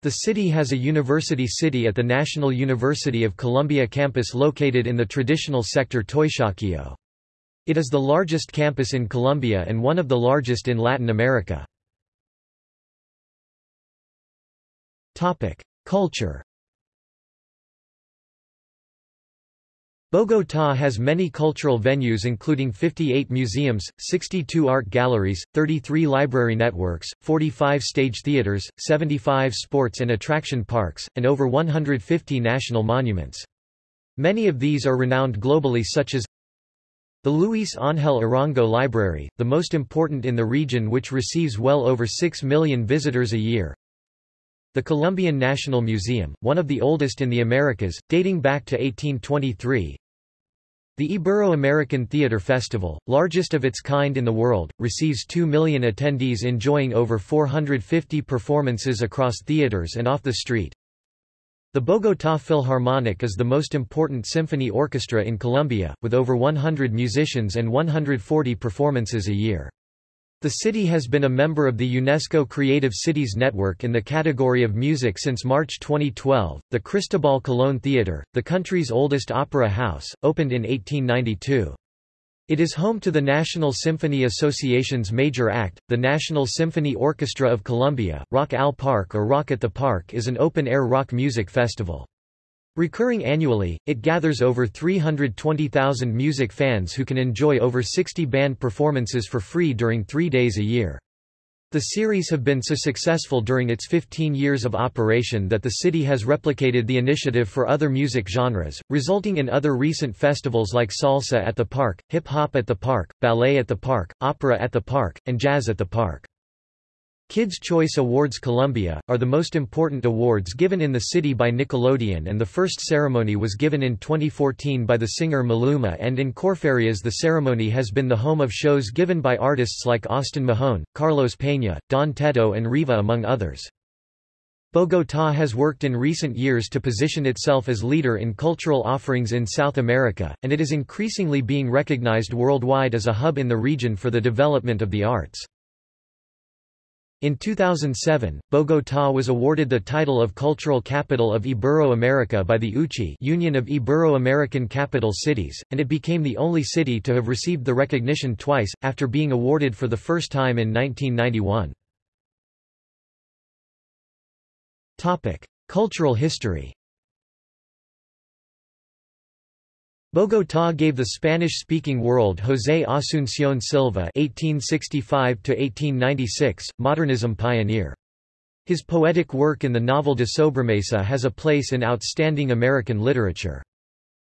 The city has a university city at the National University of Colombia campus located in the traditional sector Teusaquillo. It is the largest campus in Colombia and one of the largest in Latin America. Culture. Bogotá has many cultural venues including 58 museums, 62 art galleries, 33 library networks, 45 stage theaters, 75 sports and attraction parks, and over 150 national monuments. Many of these are renowned globally such as the Luis Ángel Arango Library, the most important in the region which receives well over 6 million visitors a year, the Colombian National Museum, one of the oldest in the Americas, dating back to 1823. The Ibero-American Theater Festival, largest of its kind in the world, receives 2 million attendees enjoying over 450 performances across theaters and off the street. The Bogotá Philharmonic is the most important symphony orchestra in Colombia, with over 100 musicians and 140 performances a year. The city has been a member of the UNESCO Creative Cities Network in the category of music since March 2012. The Cristobal Colón Theatre, the country's oldest opera house, opened in 1892. It is home to the National Symphony Association's major act, the National Symphony Orchestra of Colombia. Rock al Parque or Rock at the Park is an open-air rock music festival. Recurring annually, it gathers over 320,000 music fans who can enjoy over 60 band performances for free during three days a year. The series have been so successful during its 15 years of operation that the city has replicated the initiative for other music genres, resulting in other recent festivals like Salsa at the Park, Hip Hop at the Park, Ballet at the Park, Opera at the Park, and Jazz at the Park. Kids' Choice Awards Colombia, are the most important awards given in the city by Nickelodeon and the first ceremony was given in 2014 by the singer Maluma and in Corferias the ceremony has been the home of shows given by artists like Austin Mahone, Carlos Peña, Don Tetto and Riva among others. Bogotá has worked in recent years to position itself as leader in cultural offerings in South America, and it is increasingly being recognized worldwide as a hub in the region for the development of the arts. In 2007, Bogotá was awarded the title of Cultural Capital of Ibero-America by the UCI Union of Ibero-American Capital Cities, and it became the only city to have received the recognition twice, after being awarded for the first time in 1991. Cultural history Bogotá gave the Spanish-speaking world José Asunción Silva (1865–1896), modernism pioneer. His poetic work in the novel de Sobremesa has a place in outstanding American literature.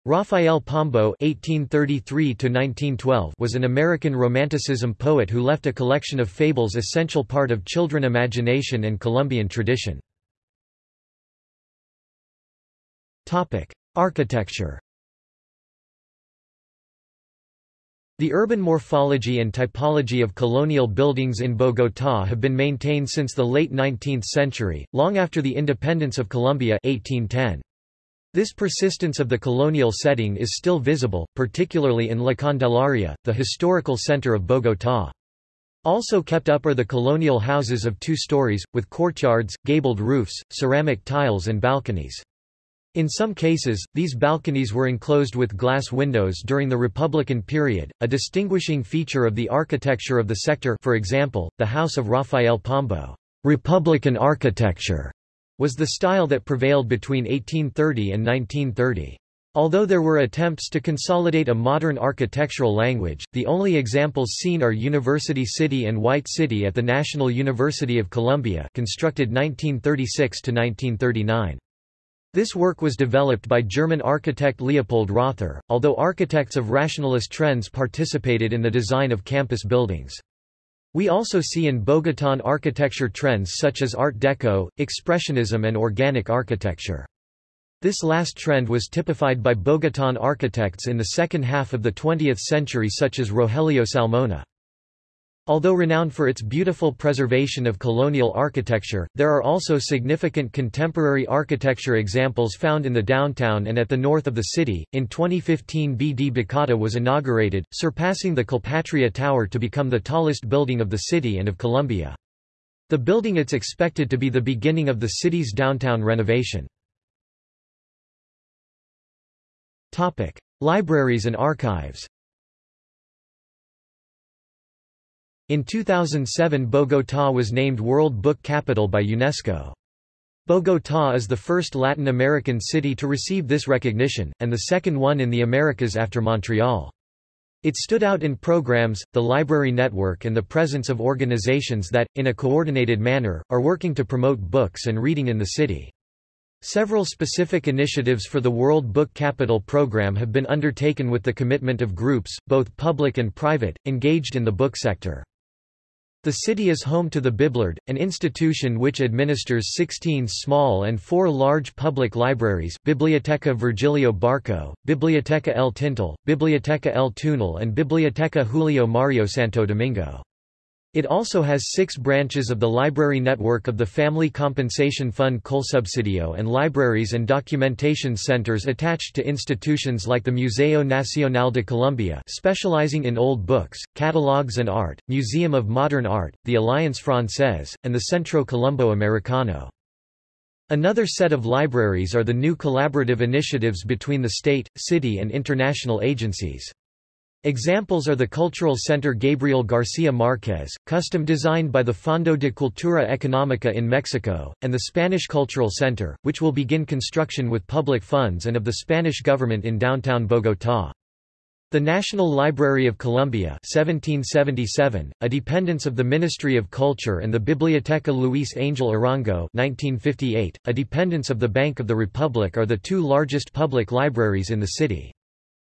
Rafael Pombo (1833–1912) was an American Romanticism poet who left a collection of fables essential part of children imagination and Colombian tradition. Topic: Architecture. The urban morphology and typology of colonial buildings in Bogotá have been maintained since the late 19th century, long after the independence of Colombia 1810. This persistence of the colonial setting is still visible, particularly in La Candelaria, the historical center of Bogotá. Also kept up are the colonial houses of two stories, with courtyards, gabled roofs, ceramic tiles and balconies. In some cases, these balconies were enclosed with glass windows during the Republican period, a distinguishing feature of the architecture of the sector for example, the House of Rafael Pombo Republican architecture was the style that prevailed between 1830 and 1930. Although there were attempts to consolidate a modern architectural language, the only examples seen are University City and White City at the National University of Colombia constructed 1936 to 1939. This work was developed by German architect Leopold Rother, although architects of rationalist trends participated in the design of campus buildings. We also see in Bogotán architecture trends such as Art Deco, Expressionism and organic architecture. This last trend was typified by Bogotán architects in the second half of the 20th century such as Rogelio Salmona. Although renowned for its beautiful preservation of colonial architecture, there are also significant contemporary architecture examples found in the downtown and at the north of the city. In 2015, BD Bacatá was inaugurated, surpassing the Colpatria Tower to become the tallest building of the city and of Colombia. The building is expected to be the beginning of the city's downtown renovation. Topic: Libraries and archives. In 2007 Bogotá was named World Book Capital by UNESCO. Bogotá is the first Latin American city to receive this recognition, and the second one in the Americas after Montreal. It stood out in programs, the library network and the presence of organizations that, in a coordinated manner, are working to promote books and reading in the city. Several specific initiatives for the World Book Capital program have been undertaken with the commitment of groups, both public and private, engaged in the book sector. The city is home to the BibloRed, an institution which administers 16 small and 4 large public libraries Biblioteca Virgilio Barco, Biblioteca El Tintal, Biblioteca El Túnel and Biblioteca Julio Mario Santo Domingo. It also has six branches of the library network of the Family Compensation Fund Colsubsidio and libraries and documentation centers attached to institutions like the Museo Nacional de Colombia specializing in old books, catalogs and art, Museum of Modern Art, the Alliance Française, and the Centro Colombo Americano. Another set of libraries are the new collaborative initiatives between the state, city and international agencies. Examples are the Cultural Center Gabriel García Márquez, custom designed by the Fondo de Cultura Económica in Mexico, and the Spanish Cultural Center, which will begin construction with public funds and of the Spanish government in downtown Bogotá. The National Library of Colombia 1777, a dependence of the Ministry of Culture and the Biblioteca Luis Angel Arango 1958, a dependence of the Bank of the Republic are the two largest public libraries in the city.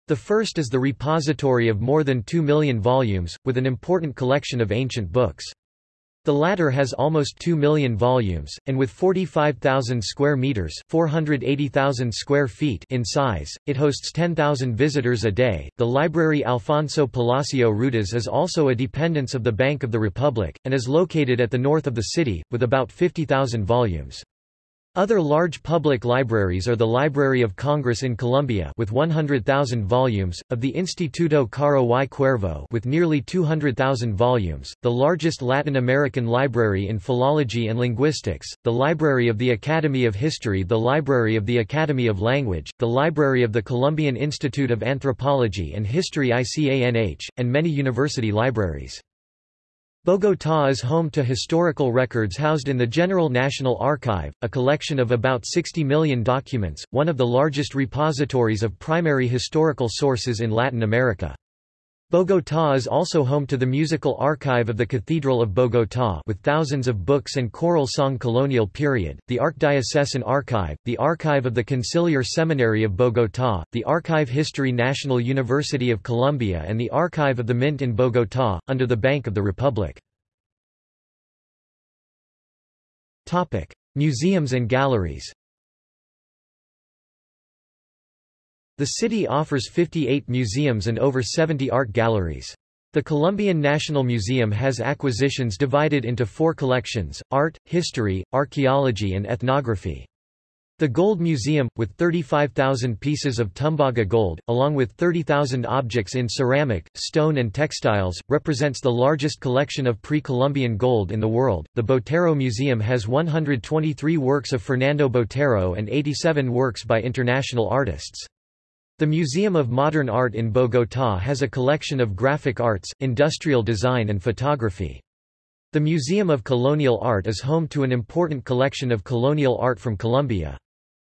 The first is the repository of more than 2 million volumes, with an important collection of ancient books. The latter has almost 2 million volumes, and with 45,000 square meters (480,000 square feet) in size, it hosts 10,000 visitors a day. The library Alfonso Palacio Rudas is also a dependence of the Bank of the Republic, and is located at the north of the city, with about 50,000 volumes. Other large public libraries are the Library of Congress in Colombia with 100,000 volumes, of the Instituto Caro y Cuervo with nearly 200,000 volumes, the largest Latin American library in philology and linguistics, the Library of the Academy of History the Library of the Academy of Language, the Library of the Colombian Institute of Anthropology and History ICANH, and many university libraries. Bogotá is home to historical records housed in the General National Archive, a collection of about 60 million documents, one of the largest repositories of primary historical sources in Latin America. Bogotá is also home to the musical archive of the Cathedral of Bogotá with thousands of books and choral song colonial period, the Archdiocesan Archive, the Archive of the Conciliar Seminary of Bogotá, the Archive History National University of Colombia and the Archive of the Mint in Bogotá, under the Bank of the Republic. Museums and galleries The city offers 58 museums and over 70 art galleries. The Colombian National Museum has acquisitions divided into four collections, art, history, archaeology and ethnography. The Gold Museum, with 35,000 pieces of Tumbaga gold, along with 30,000 objects in ceramic, stone and textiles, represents the largest collection of pre-Columbian gold in the world. The Botero Museum has 123 works of Fernando Botero and 87 works by international artists. The Museum of Modern Art in Bogotá has a collection of graphic arts, industrial design and photography. The Museum of Colonial Art is home to an important collection of colonial art from Colombia.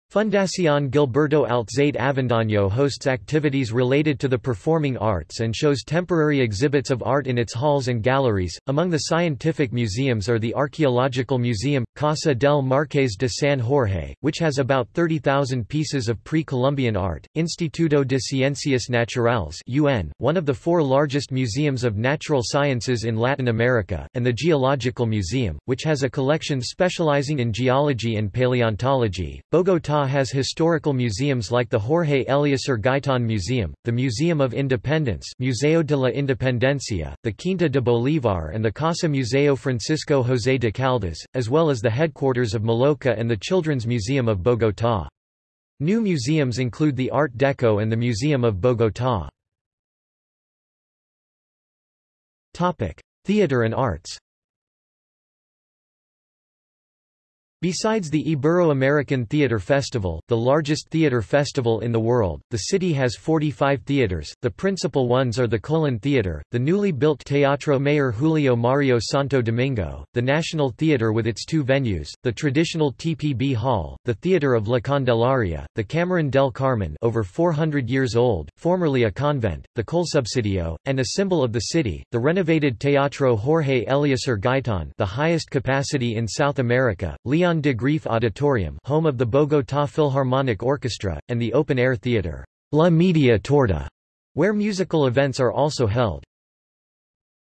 Fundación Gilberto Alzate Avendaño hosts activities related to the performing arts and shows temporary exhibits of art in its halls and galleries. Among the scientific museums are the Archaeological Museum, Casa del Marqués de San Jorge, which has about 30,000 pieces of pre-Columbian art, Instituto de Ciencias Naturales UN, one of the four largest museums of natural sciences in Latin America, and the Geological Museum, which has a collection specializing in geology and paleontology. Bogotá has historical museums like the Jorge Eliécer Gaitan Museum, the Museum of Independence Museo de la Independencia, the Quinta de Bolívar and the Casa Museo Francisco José de Caldas, as well as the headquarters of Maloka and the Children's Museum of Bogotá. New museums include the Art Deco and the Museum of Bogotá. Theater and arts Besides the Ibero-American Theater Festival, the largest theater festival in the world, the city has 45 theaters. The principal ones are the Colón Theater, the newly built Teatro Mayor Julio Mario Santo Domingo, the National Theater with its two venues, the traditional TPB Hall, the Theater of La Candelaria, the Camarín del Carmen over 400 years old, formerly a convent, the Colsubsidio, and a symbol of the city, the renovated Teatro Jorge Eliécer Gaitan the highest capacity in South America, Leon Leon de Greiff Auditorium home of the Bogotá Philharmonic Orchestra, and the open-air theater, La Media Torta, where musical events are also held.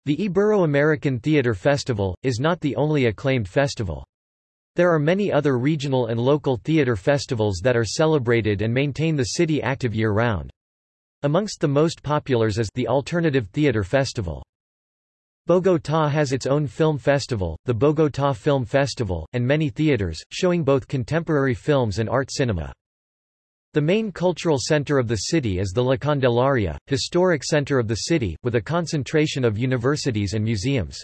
The Ibero-American Theater Festival, is not the only acclaimed festival. There are many other regional and local theater festivals that are celebrated and maintain the city active year-round. Amongst the most populars is the Alternative Theater Festival. Bogotá has its own film festival, the Bogotá Film Festival, and many theaters, showing both contemporary films and art cinema. The main cultural center of the city is the La Candelaria, historic center of the city, with a concentration of universities and museums.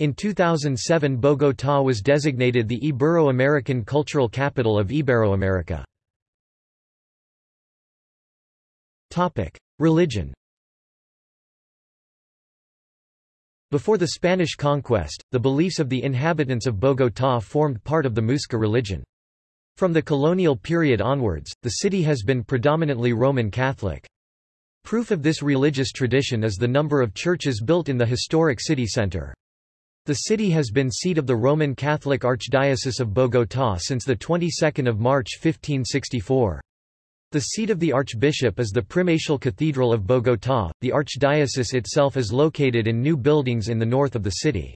In 2007 Bogotá was designated the Ibero-American Cultural Capital of Iberoamerica. Religion Before the Spanish conquest, the beliefs of the inhabitants of Bogotá formed part of the Muisca religion. From the colonial period onwards, the city has been predominantly Roman Catholic. Proof of this religious tradition is the number of churches built in the historic city center. The city has been seat of the Roman Catholic Archdiocese of Bogotá since the 22nd of March 1564. The seat of the archbishop is the Primatial Cathedral of Bogotá. The archdiocese itself is located in new buildings in the north of the city.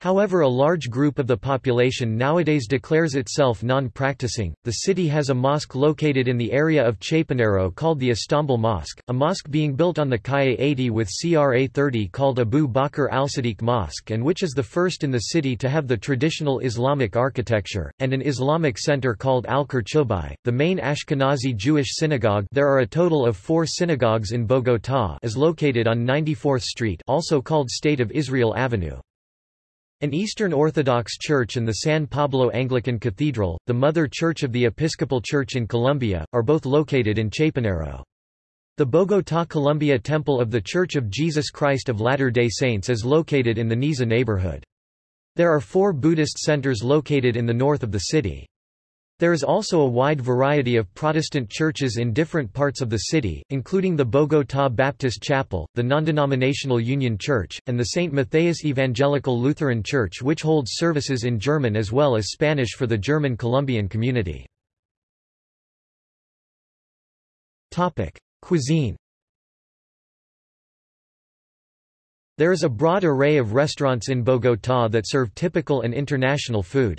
However a large group of the population nowadays declares itself non-practicing. The city has a mosque located in the area of Chapinero called the Istanbul Mosque, a mosque being built on the Calle 80 with CRA 30 called Abu Bakr al-Siddiq Mosque and which is the first in the city to have the traditional Islamic architecture, and an Islamic center called Al-Qurtubi, the main Ashkenazi Jewish synagogue there are a total of four synagogues in Bogotá is located on 94th Street also called State of Israel Avenue. An Eastern Orthodox Church and the San Pablo Anglican Cathedral, the mother church of the Episcopal Church in Colombia, are both located in Chapinero. The Bogotá Colombia Temple of the Church of Jesus Christ of Latter-day Saints is located in the Niza neighborhood. There are four Buddhist centers located in the north of the city. There is also a wide variety of Protestant churches in different parts of the city, including the Bogotá Baptist Chapel, the non-denominational Union Church, and the St. Matthias Evangelical Lutheran Church which holds services in German as well as Spanish for the German Colombian community. Cuisine There is a broad array of restaurants in Bogotá that serve typical and international food.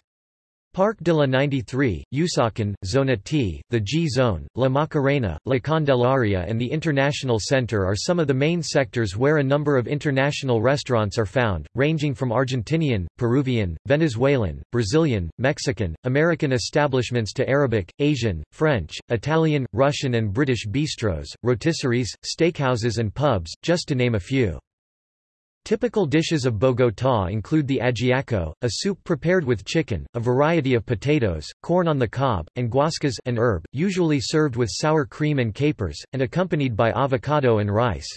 Parque de la 93, Usaquén, Zona T, the G-Zone, La Macarena, La Candelaria and the International Center are some of the main sectors where a number of international restaurants are found, ranging from Argentinian, Peruvian, Venezuelan, Brazilian, Mexican, American establishments to Arabic, Asian, French, Italian, Russian and British bistros, rotisseries, steakhouses and pubs, just to name a few. Typical dishes of Bogotá include the ajiaco, a soup prepared with chicken, a variety of potatoes, corn on the cob, and guascas an herb, usually served with sour cream and capers, and accompanied by avocado and rice.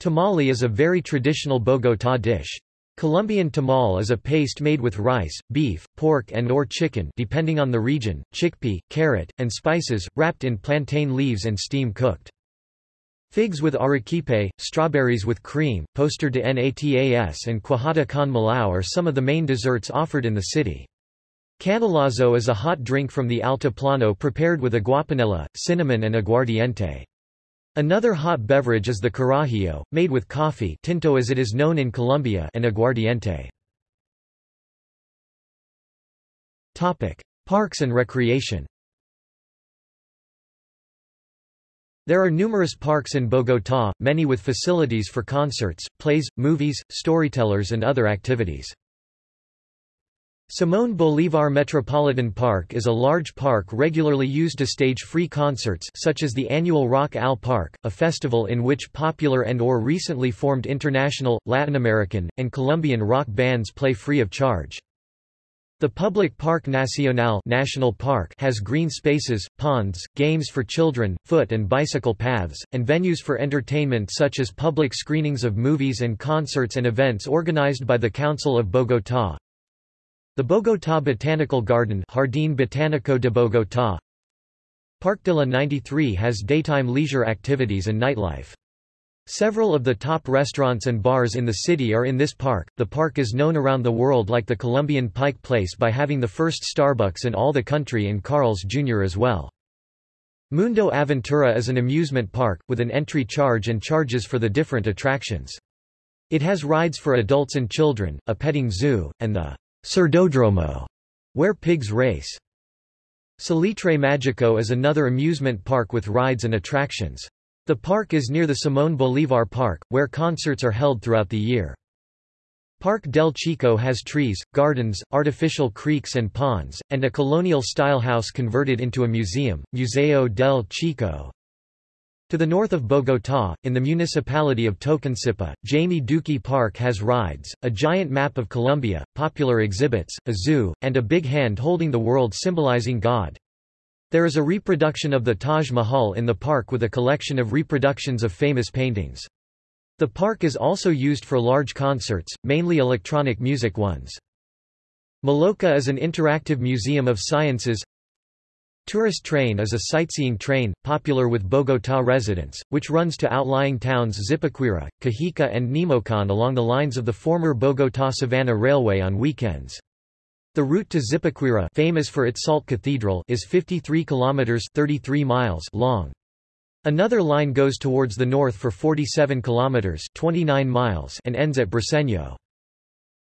Tamale is a very traditional Bogotá dish. Colombian tamal is a paste made with rice, beef, pork and or chicken depending on the region, chickpea, carrot, and spices, wrapped in plantain leaves and steam-cooked. Figs with arequipe, strawberries with cream, postre de natas and cuajada con melao are some of the main desserts offered in the city. Canelazo is a hot drink from the Altiplano prepared with aguapanela, cinnamon and aguardiente. Another hot beverage is the carajillo, made with coffee tinto as it is known in Colombia and aguardiente. Parks and recreation There are numerous parks in Bogotá, many with facilities for concerts, plays, movies, storytellers and other activities. Simón Bolívar Metropolitan Park is a large park regularly used to stage free concerts such as the annual Rock al Parque, a festival in which popular and or recently formed international, Latin American, and Colombian rock bands play free of charge. The public Parque Nacional National Park has green spaces, ponds, games for children, foot and bicycle paths, and venues for entertainment such as public screenings of movies and concerts and events organized by the Council of Bogotá. The Bogotá Botanical Garden Jardín Botánico de Bogotá Parque de la 93 has daytime leisure activities and nightlife. Several of the top restaurants and bars in the city are in this park. The park is known around the world like the Colombian Pike Place by having the first Starbucks in all the country and Carl's Jr. as well. Mundo Aventura is an amusement park, with an entry charge and charges for the different attractions. It has rides for adults and children, a petting zoo, and the Cerdódromo, where pigs race. Salitre Mágico is another amusement park with rides and attractions. The park is near the Simón Bolívar Park, where concerts are held throughout the year. Parque del Chico has trees, gardens, artificial creeks and ponds, and a colonial-style house converted into a museum, Museo del Chico. To the north of Bogotá, in the municipality of Tocancipá, Jaime Duque Park has rides, a giant map of Colombia, popular exhibits, a zoo, and a big hand holding the world symbolizing God. There is a reproduction of the Taj Mahal in the park with a collection of reproductions of famous paintings. The park is also used for large concerts, mainly electronic music ones. Maloka is an interactive museum of sciences. Tourist train is a sightseeing train, popular with Bogotá residents, which runs to outlying towns Zipaquira, Cajica and Nemocon along the lines of the former Bogotá-Savannah Railway on weekends. The route to Zipaquira famous for its salt cathedral is 53 kilometers 33 miles long. Another line goes towards the north for 47 kilometers 29 miles and ends at Briceño.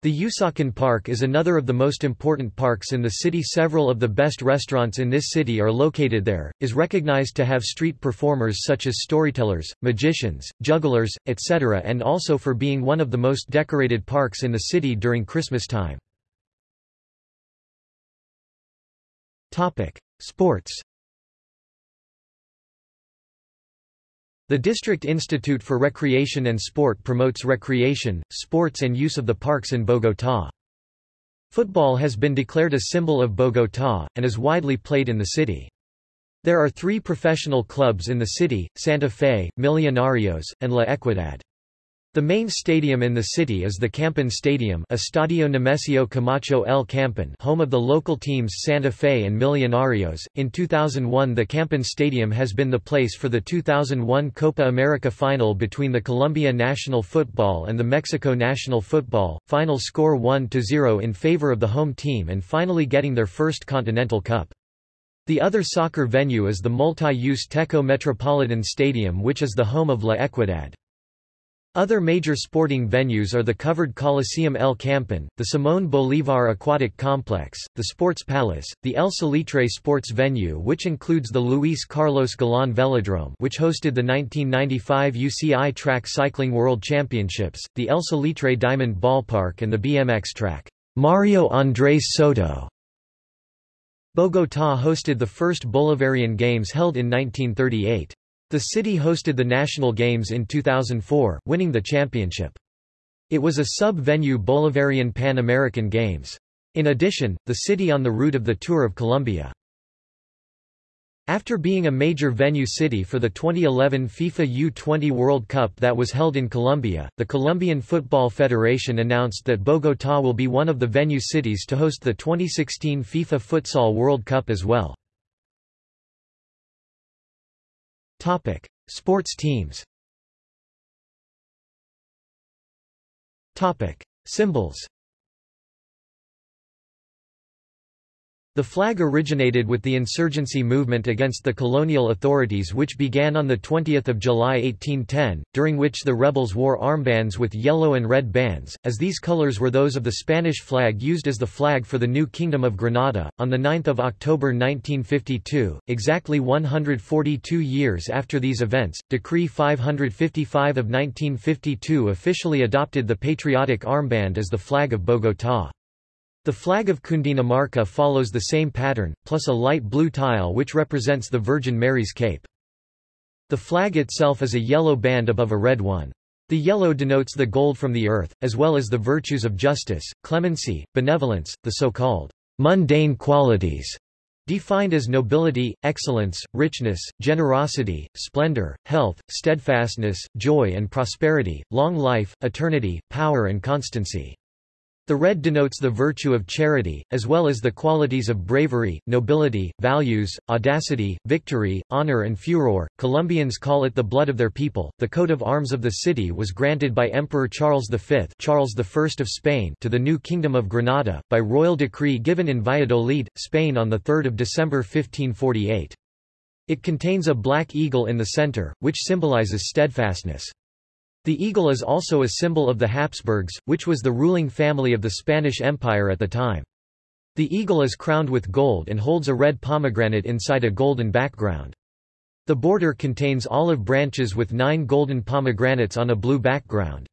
The Usaquén Park is another of the most important parks in the city several of the best restaurants in this city are located there, is recognized to have street performers such as storytellers, magicians, jugglers, etc. and also for being one of the most decorated parks in the city during Christmas time. Sports The District Institute for Recreation and Sport promotes recreation, sports and use of the parks in Bogotá. Football has been declared a symbol of Bogotá, and is widely played in the city. There are three professional clubs in the city, Santa Fe, Millonarios, and La Equidad. The main stadium in the city is the Campín Stadium Estadio Nemesio Camacho El Campín home of the local teams Santa Fe and Millonarios. In 2001 the Campín Stadium has been the place for the 2001 Copa America final between the Colombia national football and the Mexico national football, final score 1-0 in favor of the home team and finally getting their first Continental Cup. The other soccer venue is the multi-use Techo Metropolitan Stadium which is the home of La Equidad. Other major sporting venues are the covered Coliseum El Campín, the Simón Bolívar Aquatic Complex, the Sports Palace, the El Salitre Sports Venue which includes the Luis Carlos Galán Velodrome which hosted the 1995 UCI Track Cycling World Championships, the El Salitre Diamond Ballpark and the BMX track, Mario Andrés Soto. Bogotá hosted the first Bolivarian Games held in 1938. The city hosted the National Games in 2004, winning the championship. It was a sub-venue Bolivarian Pan American Games. In addition, the city on the route of the Tour of Colombia. After being a major venue city for the 2011 FIFA U20 World Cup that was held in Colombia, the Colombian Football Federation announced that Bogotá will be one of the venue cities to host the 2016 FIFA Futsal World Cup as well. Topic: Sports teams. Topic: Symbols. The flag originated with the insurgency movement against the colonial authorities which began on 20 July 1810, during which the rebels wore armbands with yellow and red bands, as these colors were those of the Spanish flag used as the flag for the new Kingdom of Granada. On 9 October 1952, exactly 142 years after these events, Decree 555 of 1952 officially adopted the patriotic armband as the flag of Bogotá. The flag of Cundinamarca follows the same pattern, plus a light blue tile which represents the Virgin Mary's cape. The flag itself is a yellow band above a red one. The yellow denotes the gold from the earth, as well as the virtues of justice, clemency, benevolence, the so-called mundane qualities, defined as nobility, excellence, richness, generosity, splendor, health, steadfastness, joy and prosperity, long life, eternity, power and constancy. The red denotes the virtue of charity, as well as the qualities of bravery, nobility, values, audacity, victory, honor and furor. Colombians call it the blood of their people. The coat of arms of the city was granted by Emperor Charles V, Charles I of Spain, to the new Kingdom of Granada by royal decree given in Valladolid, Spain on the 3rd of December 1548. It contains a black eagle in the center, which symbolizes steadfastness. The eagle is also a symbol of the Habsburgs, which was the ruling family of the Spanish Empire at the time. The eagle is crowned with gold and holds a red pomegranate inside a golden background. The border contains olive branches with nine golden pomegranates on a blue background.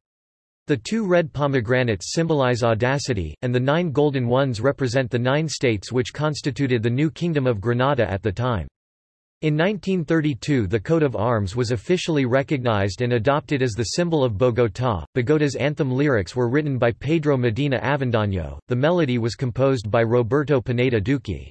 The two red pomegranates symbolize audacity, and the nine golden ones represent the nine states which constituted the new Kingdom of Granada at the time. In 1932 the coat of arms was officially recognized and adopted as the symbol of Bogotá. Bogota's anthem lyrics were written by Pedro Medina Avendaño, the melody was composed by Roberto Pineda Duque.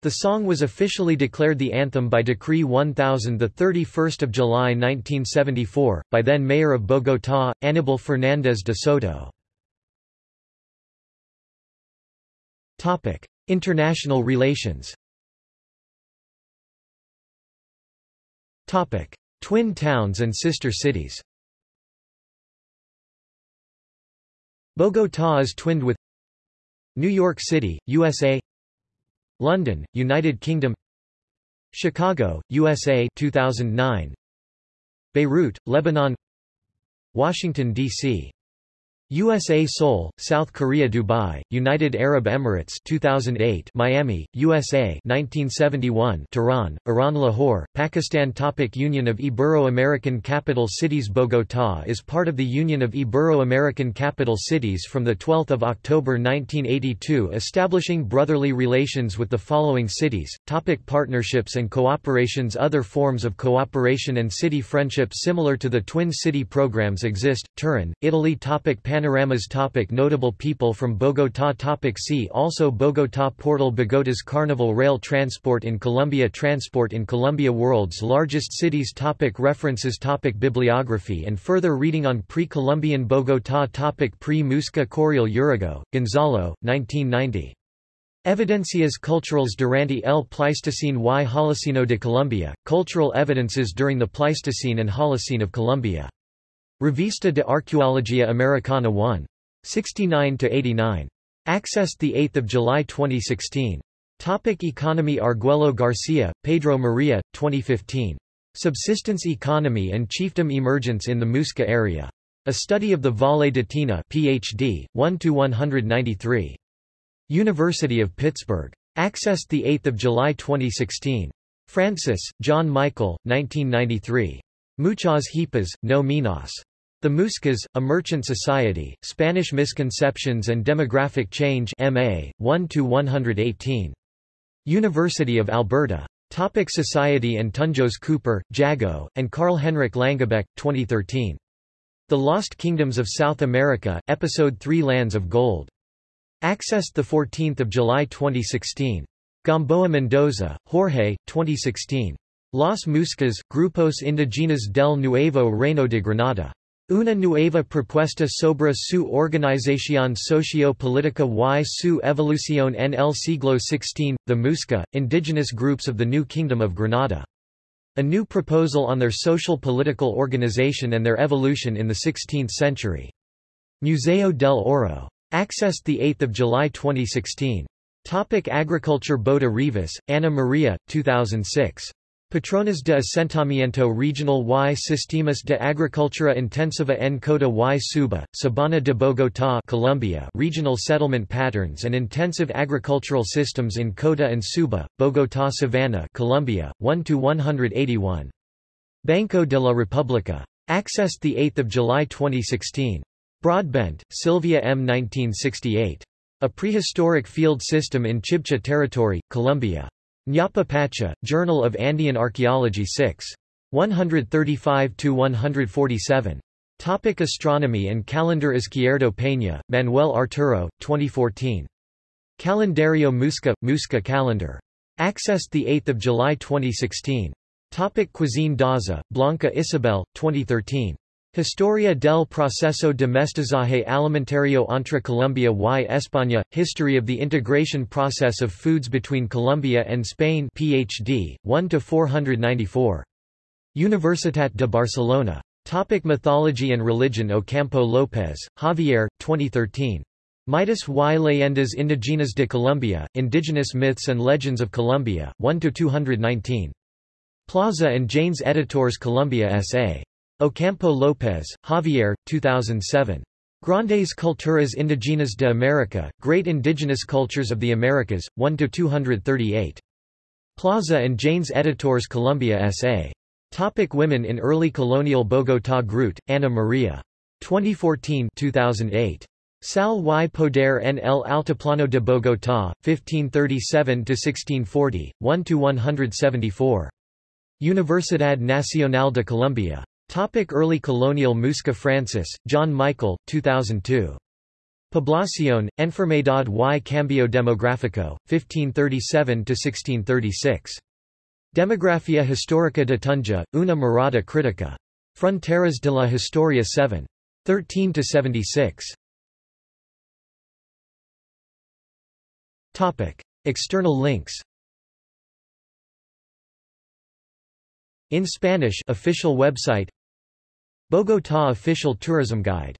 The song was officially declared the anthem by Decree 1000 31 July 1974, by then Mayor of Bogotá, Aníbal Fernández de Soto. International relations Twin towns and sister cities. Bogotá is twinned with New York City, USA London, United Kingdom. Chicago, USA 2009 Beirut, Lebanon. Washington, D.C. USA Seoul, South Korea Dubai, United Arab Emirates 2008 Miami, USA 1971 Tehran, Iran Lahore, Pakistan Topic Union of Ibero-American Capital Cities Bogotá is part of the Union of Ibero-American Capital Cities from 12 October 1982 establishing brotherly relations with the following cities, topic Partnerships and cooperations. Other forms of cooperation and city friendship similar to the Twin City programs exist, Turin, Italy topic Pan Panoramas topic. Notable people from Bogotá. Topic See also Bogotá. Portal Bogota's Carnival Rail Transport in Colombia. Transport in Colombia World's largest cities. Topic References. Topic Bibliography and further reading on Pre-Columbian Bogotá. Topic Pre-Muisca Correal Urrego, Gonzalo, 1990. Evidencias culturales durante el Pleistocene y Holoceno de Colombia, Cultural Evidences during the Pleistocene and Holocene of Colombia. Revista de Arqueología Americana 1. 69–89. Accessed 8 July 2016. Topic economy Arguello Garcia, Pedro Maria, 2015. Subsistence Economy and Chiefdom Emergence in the Muisca Area. A Study of the Valle de Tena PhD, 1–193. University of Pittsburgh. Accessed 8 July 2016. Francis, John Michael, 1993. Muchas hipas, no menos. The Muiscas, A Merchant Society, Spanish Misconceptions and Demographic Change MA, 1–118. University of Alberta. Topic Society and Tunjos Cooper, Jago, and Carl-Henrik Langebaek, 2013. The Lost Kingdoms of South America, Episode 3 Lands of Gold. Accessed 14 July 2016. Gamboa Mendoza, Jorge, 2016. Las Muiscas, Grupos Indígenas del Nuevo Reino de Granada. Una nueva propuesta sobre su organización socio-política y su evolución en el siglo XVI, the Muisca, indigenous groups of the New Kingdom of Granada. A new proposal on their social-political organization and their evolution in the 16th century. Museo del Oro. Accessed 8 July 2016. Topic Agriculture Boada Rivas, Ana Maria, 2006. Patrones de Asentamiento Regional y Sistemas de Agricultura Intensiva en Cota y Suba, Sabana de Bogotá Colombia Regional Settlement Patterns and Intensive Agricultural Systems in Cota and Suba, Bogotá Savannah Colombia, 1–181. Banco de la República. Accessed 8 July 2016. Broadbent, Sylvia M. 1968. A Prehistoric Field System in Chibcha Territory, Colombia. Ñawpa Pacha, Journal of Andean Archaeology 6. 135–147. Topic Astronomy and Calendar Izquierdo Peña, Manuel Arturo, 2014. Calendario Muisca, Muisca Calendar. Accessed 8 July 2016. Topic Cuisine Daza, Blanca Isabel, 2013. Historia del proceso de mestizaje alimentario entre Colombia y España, History of the Integration Process of Foods Between Colombia and Spain PhD, 1–494. Universitat de Barcelona. Topic Mythology and Religion Ocampo López, Javier, 2013. Mitos y leyendas indígenas de Colombia, Indigenous Myths and Legends of Colombia, 1–219. Plaza and Janes Editors Colombia S.A. Ocampo López, Javier, 2007. Grandes Culturas Indígenas de América, Great Indigenous Cultures of the Americas, 1–238. Plaza and Janes Editors Colombia S.A. Topic Women in Early Colonial Bogotá Groot, Ana Maria. 2014 2008. Sal y Poder en el Altiplano de Bogotá, 1537–1640, 1–174. Universidad Nacional de Colombia. Topic Early colonial Muisca Francis, John Michael, 2002. Población, Enfermedad y Cambio Demográfico, 1537–1636. Demografía Histórica de Tunja, una mirada crítica. Fronteras de la Historia 7. 13–76. Topic. External links In Spanish official website Bogotá official tourism guide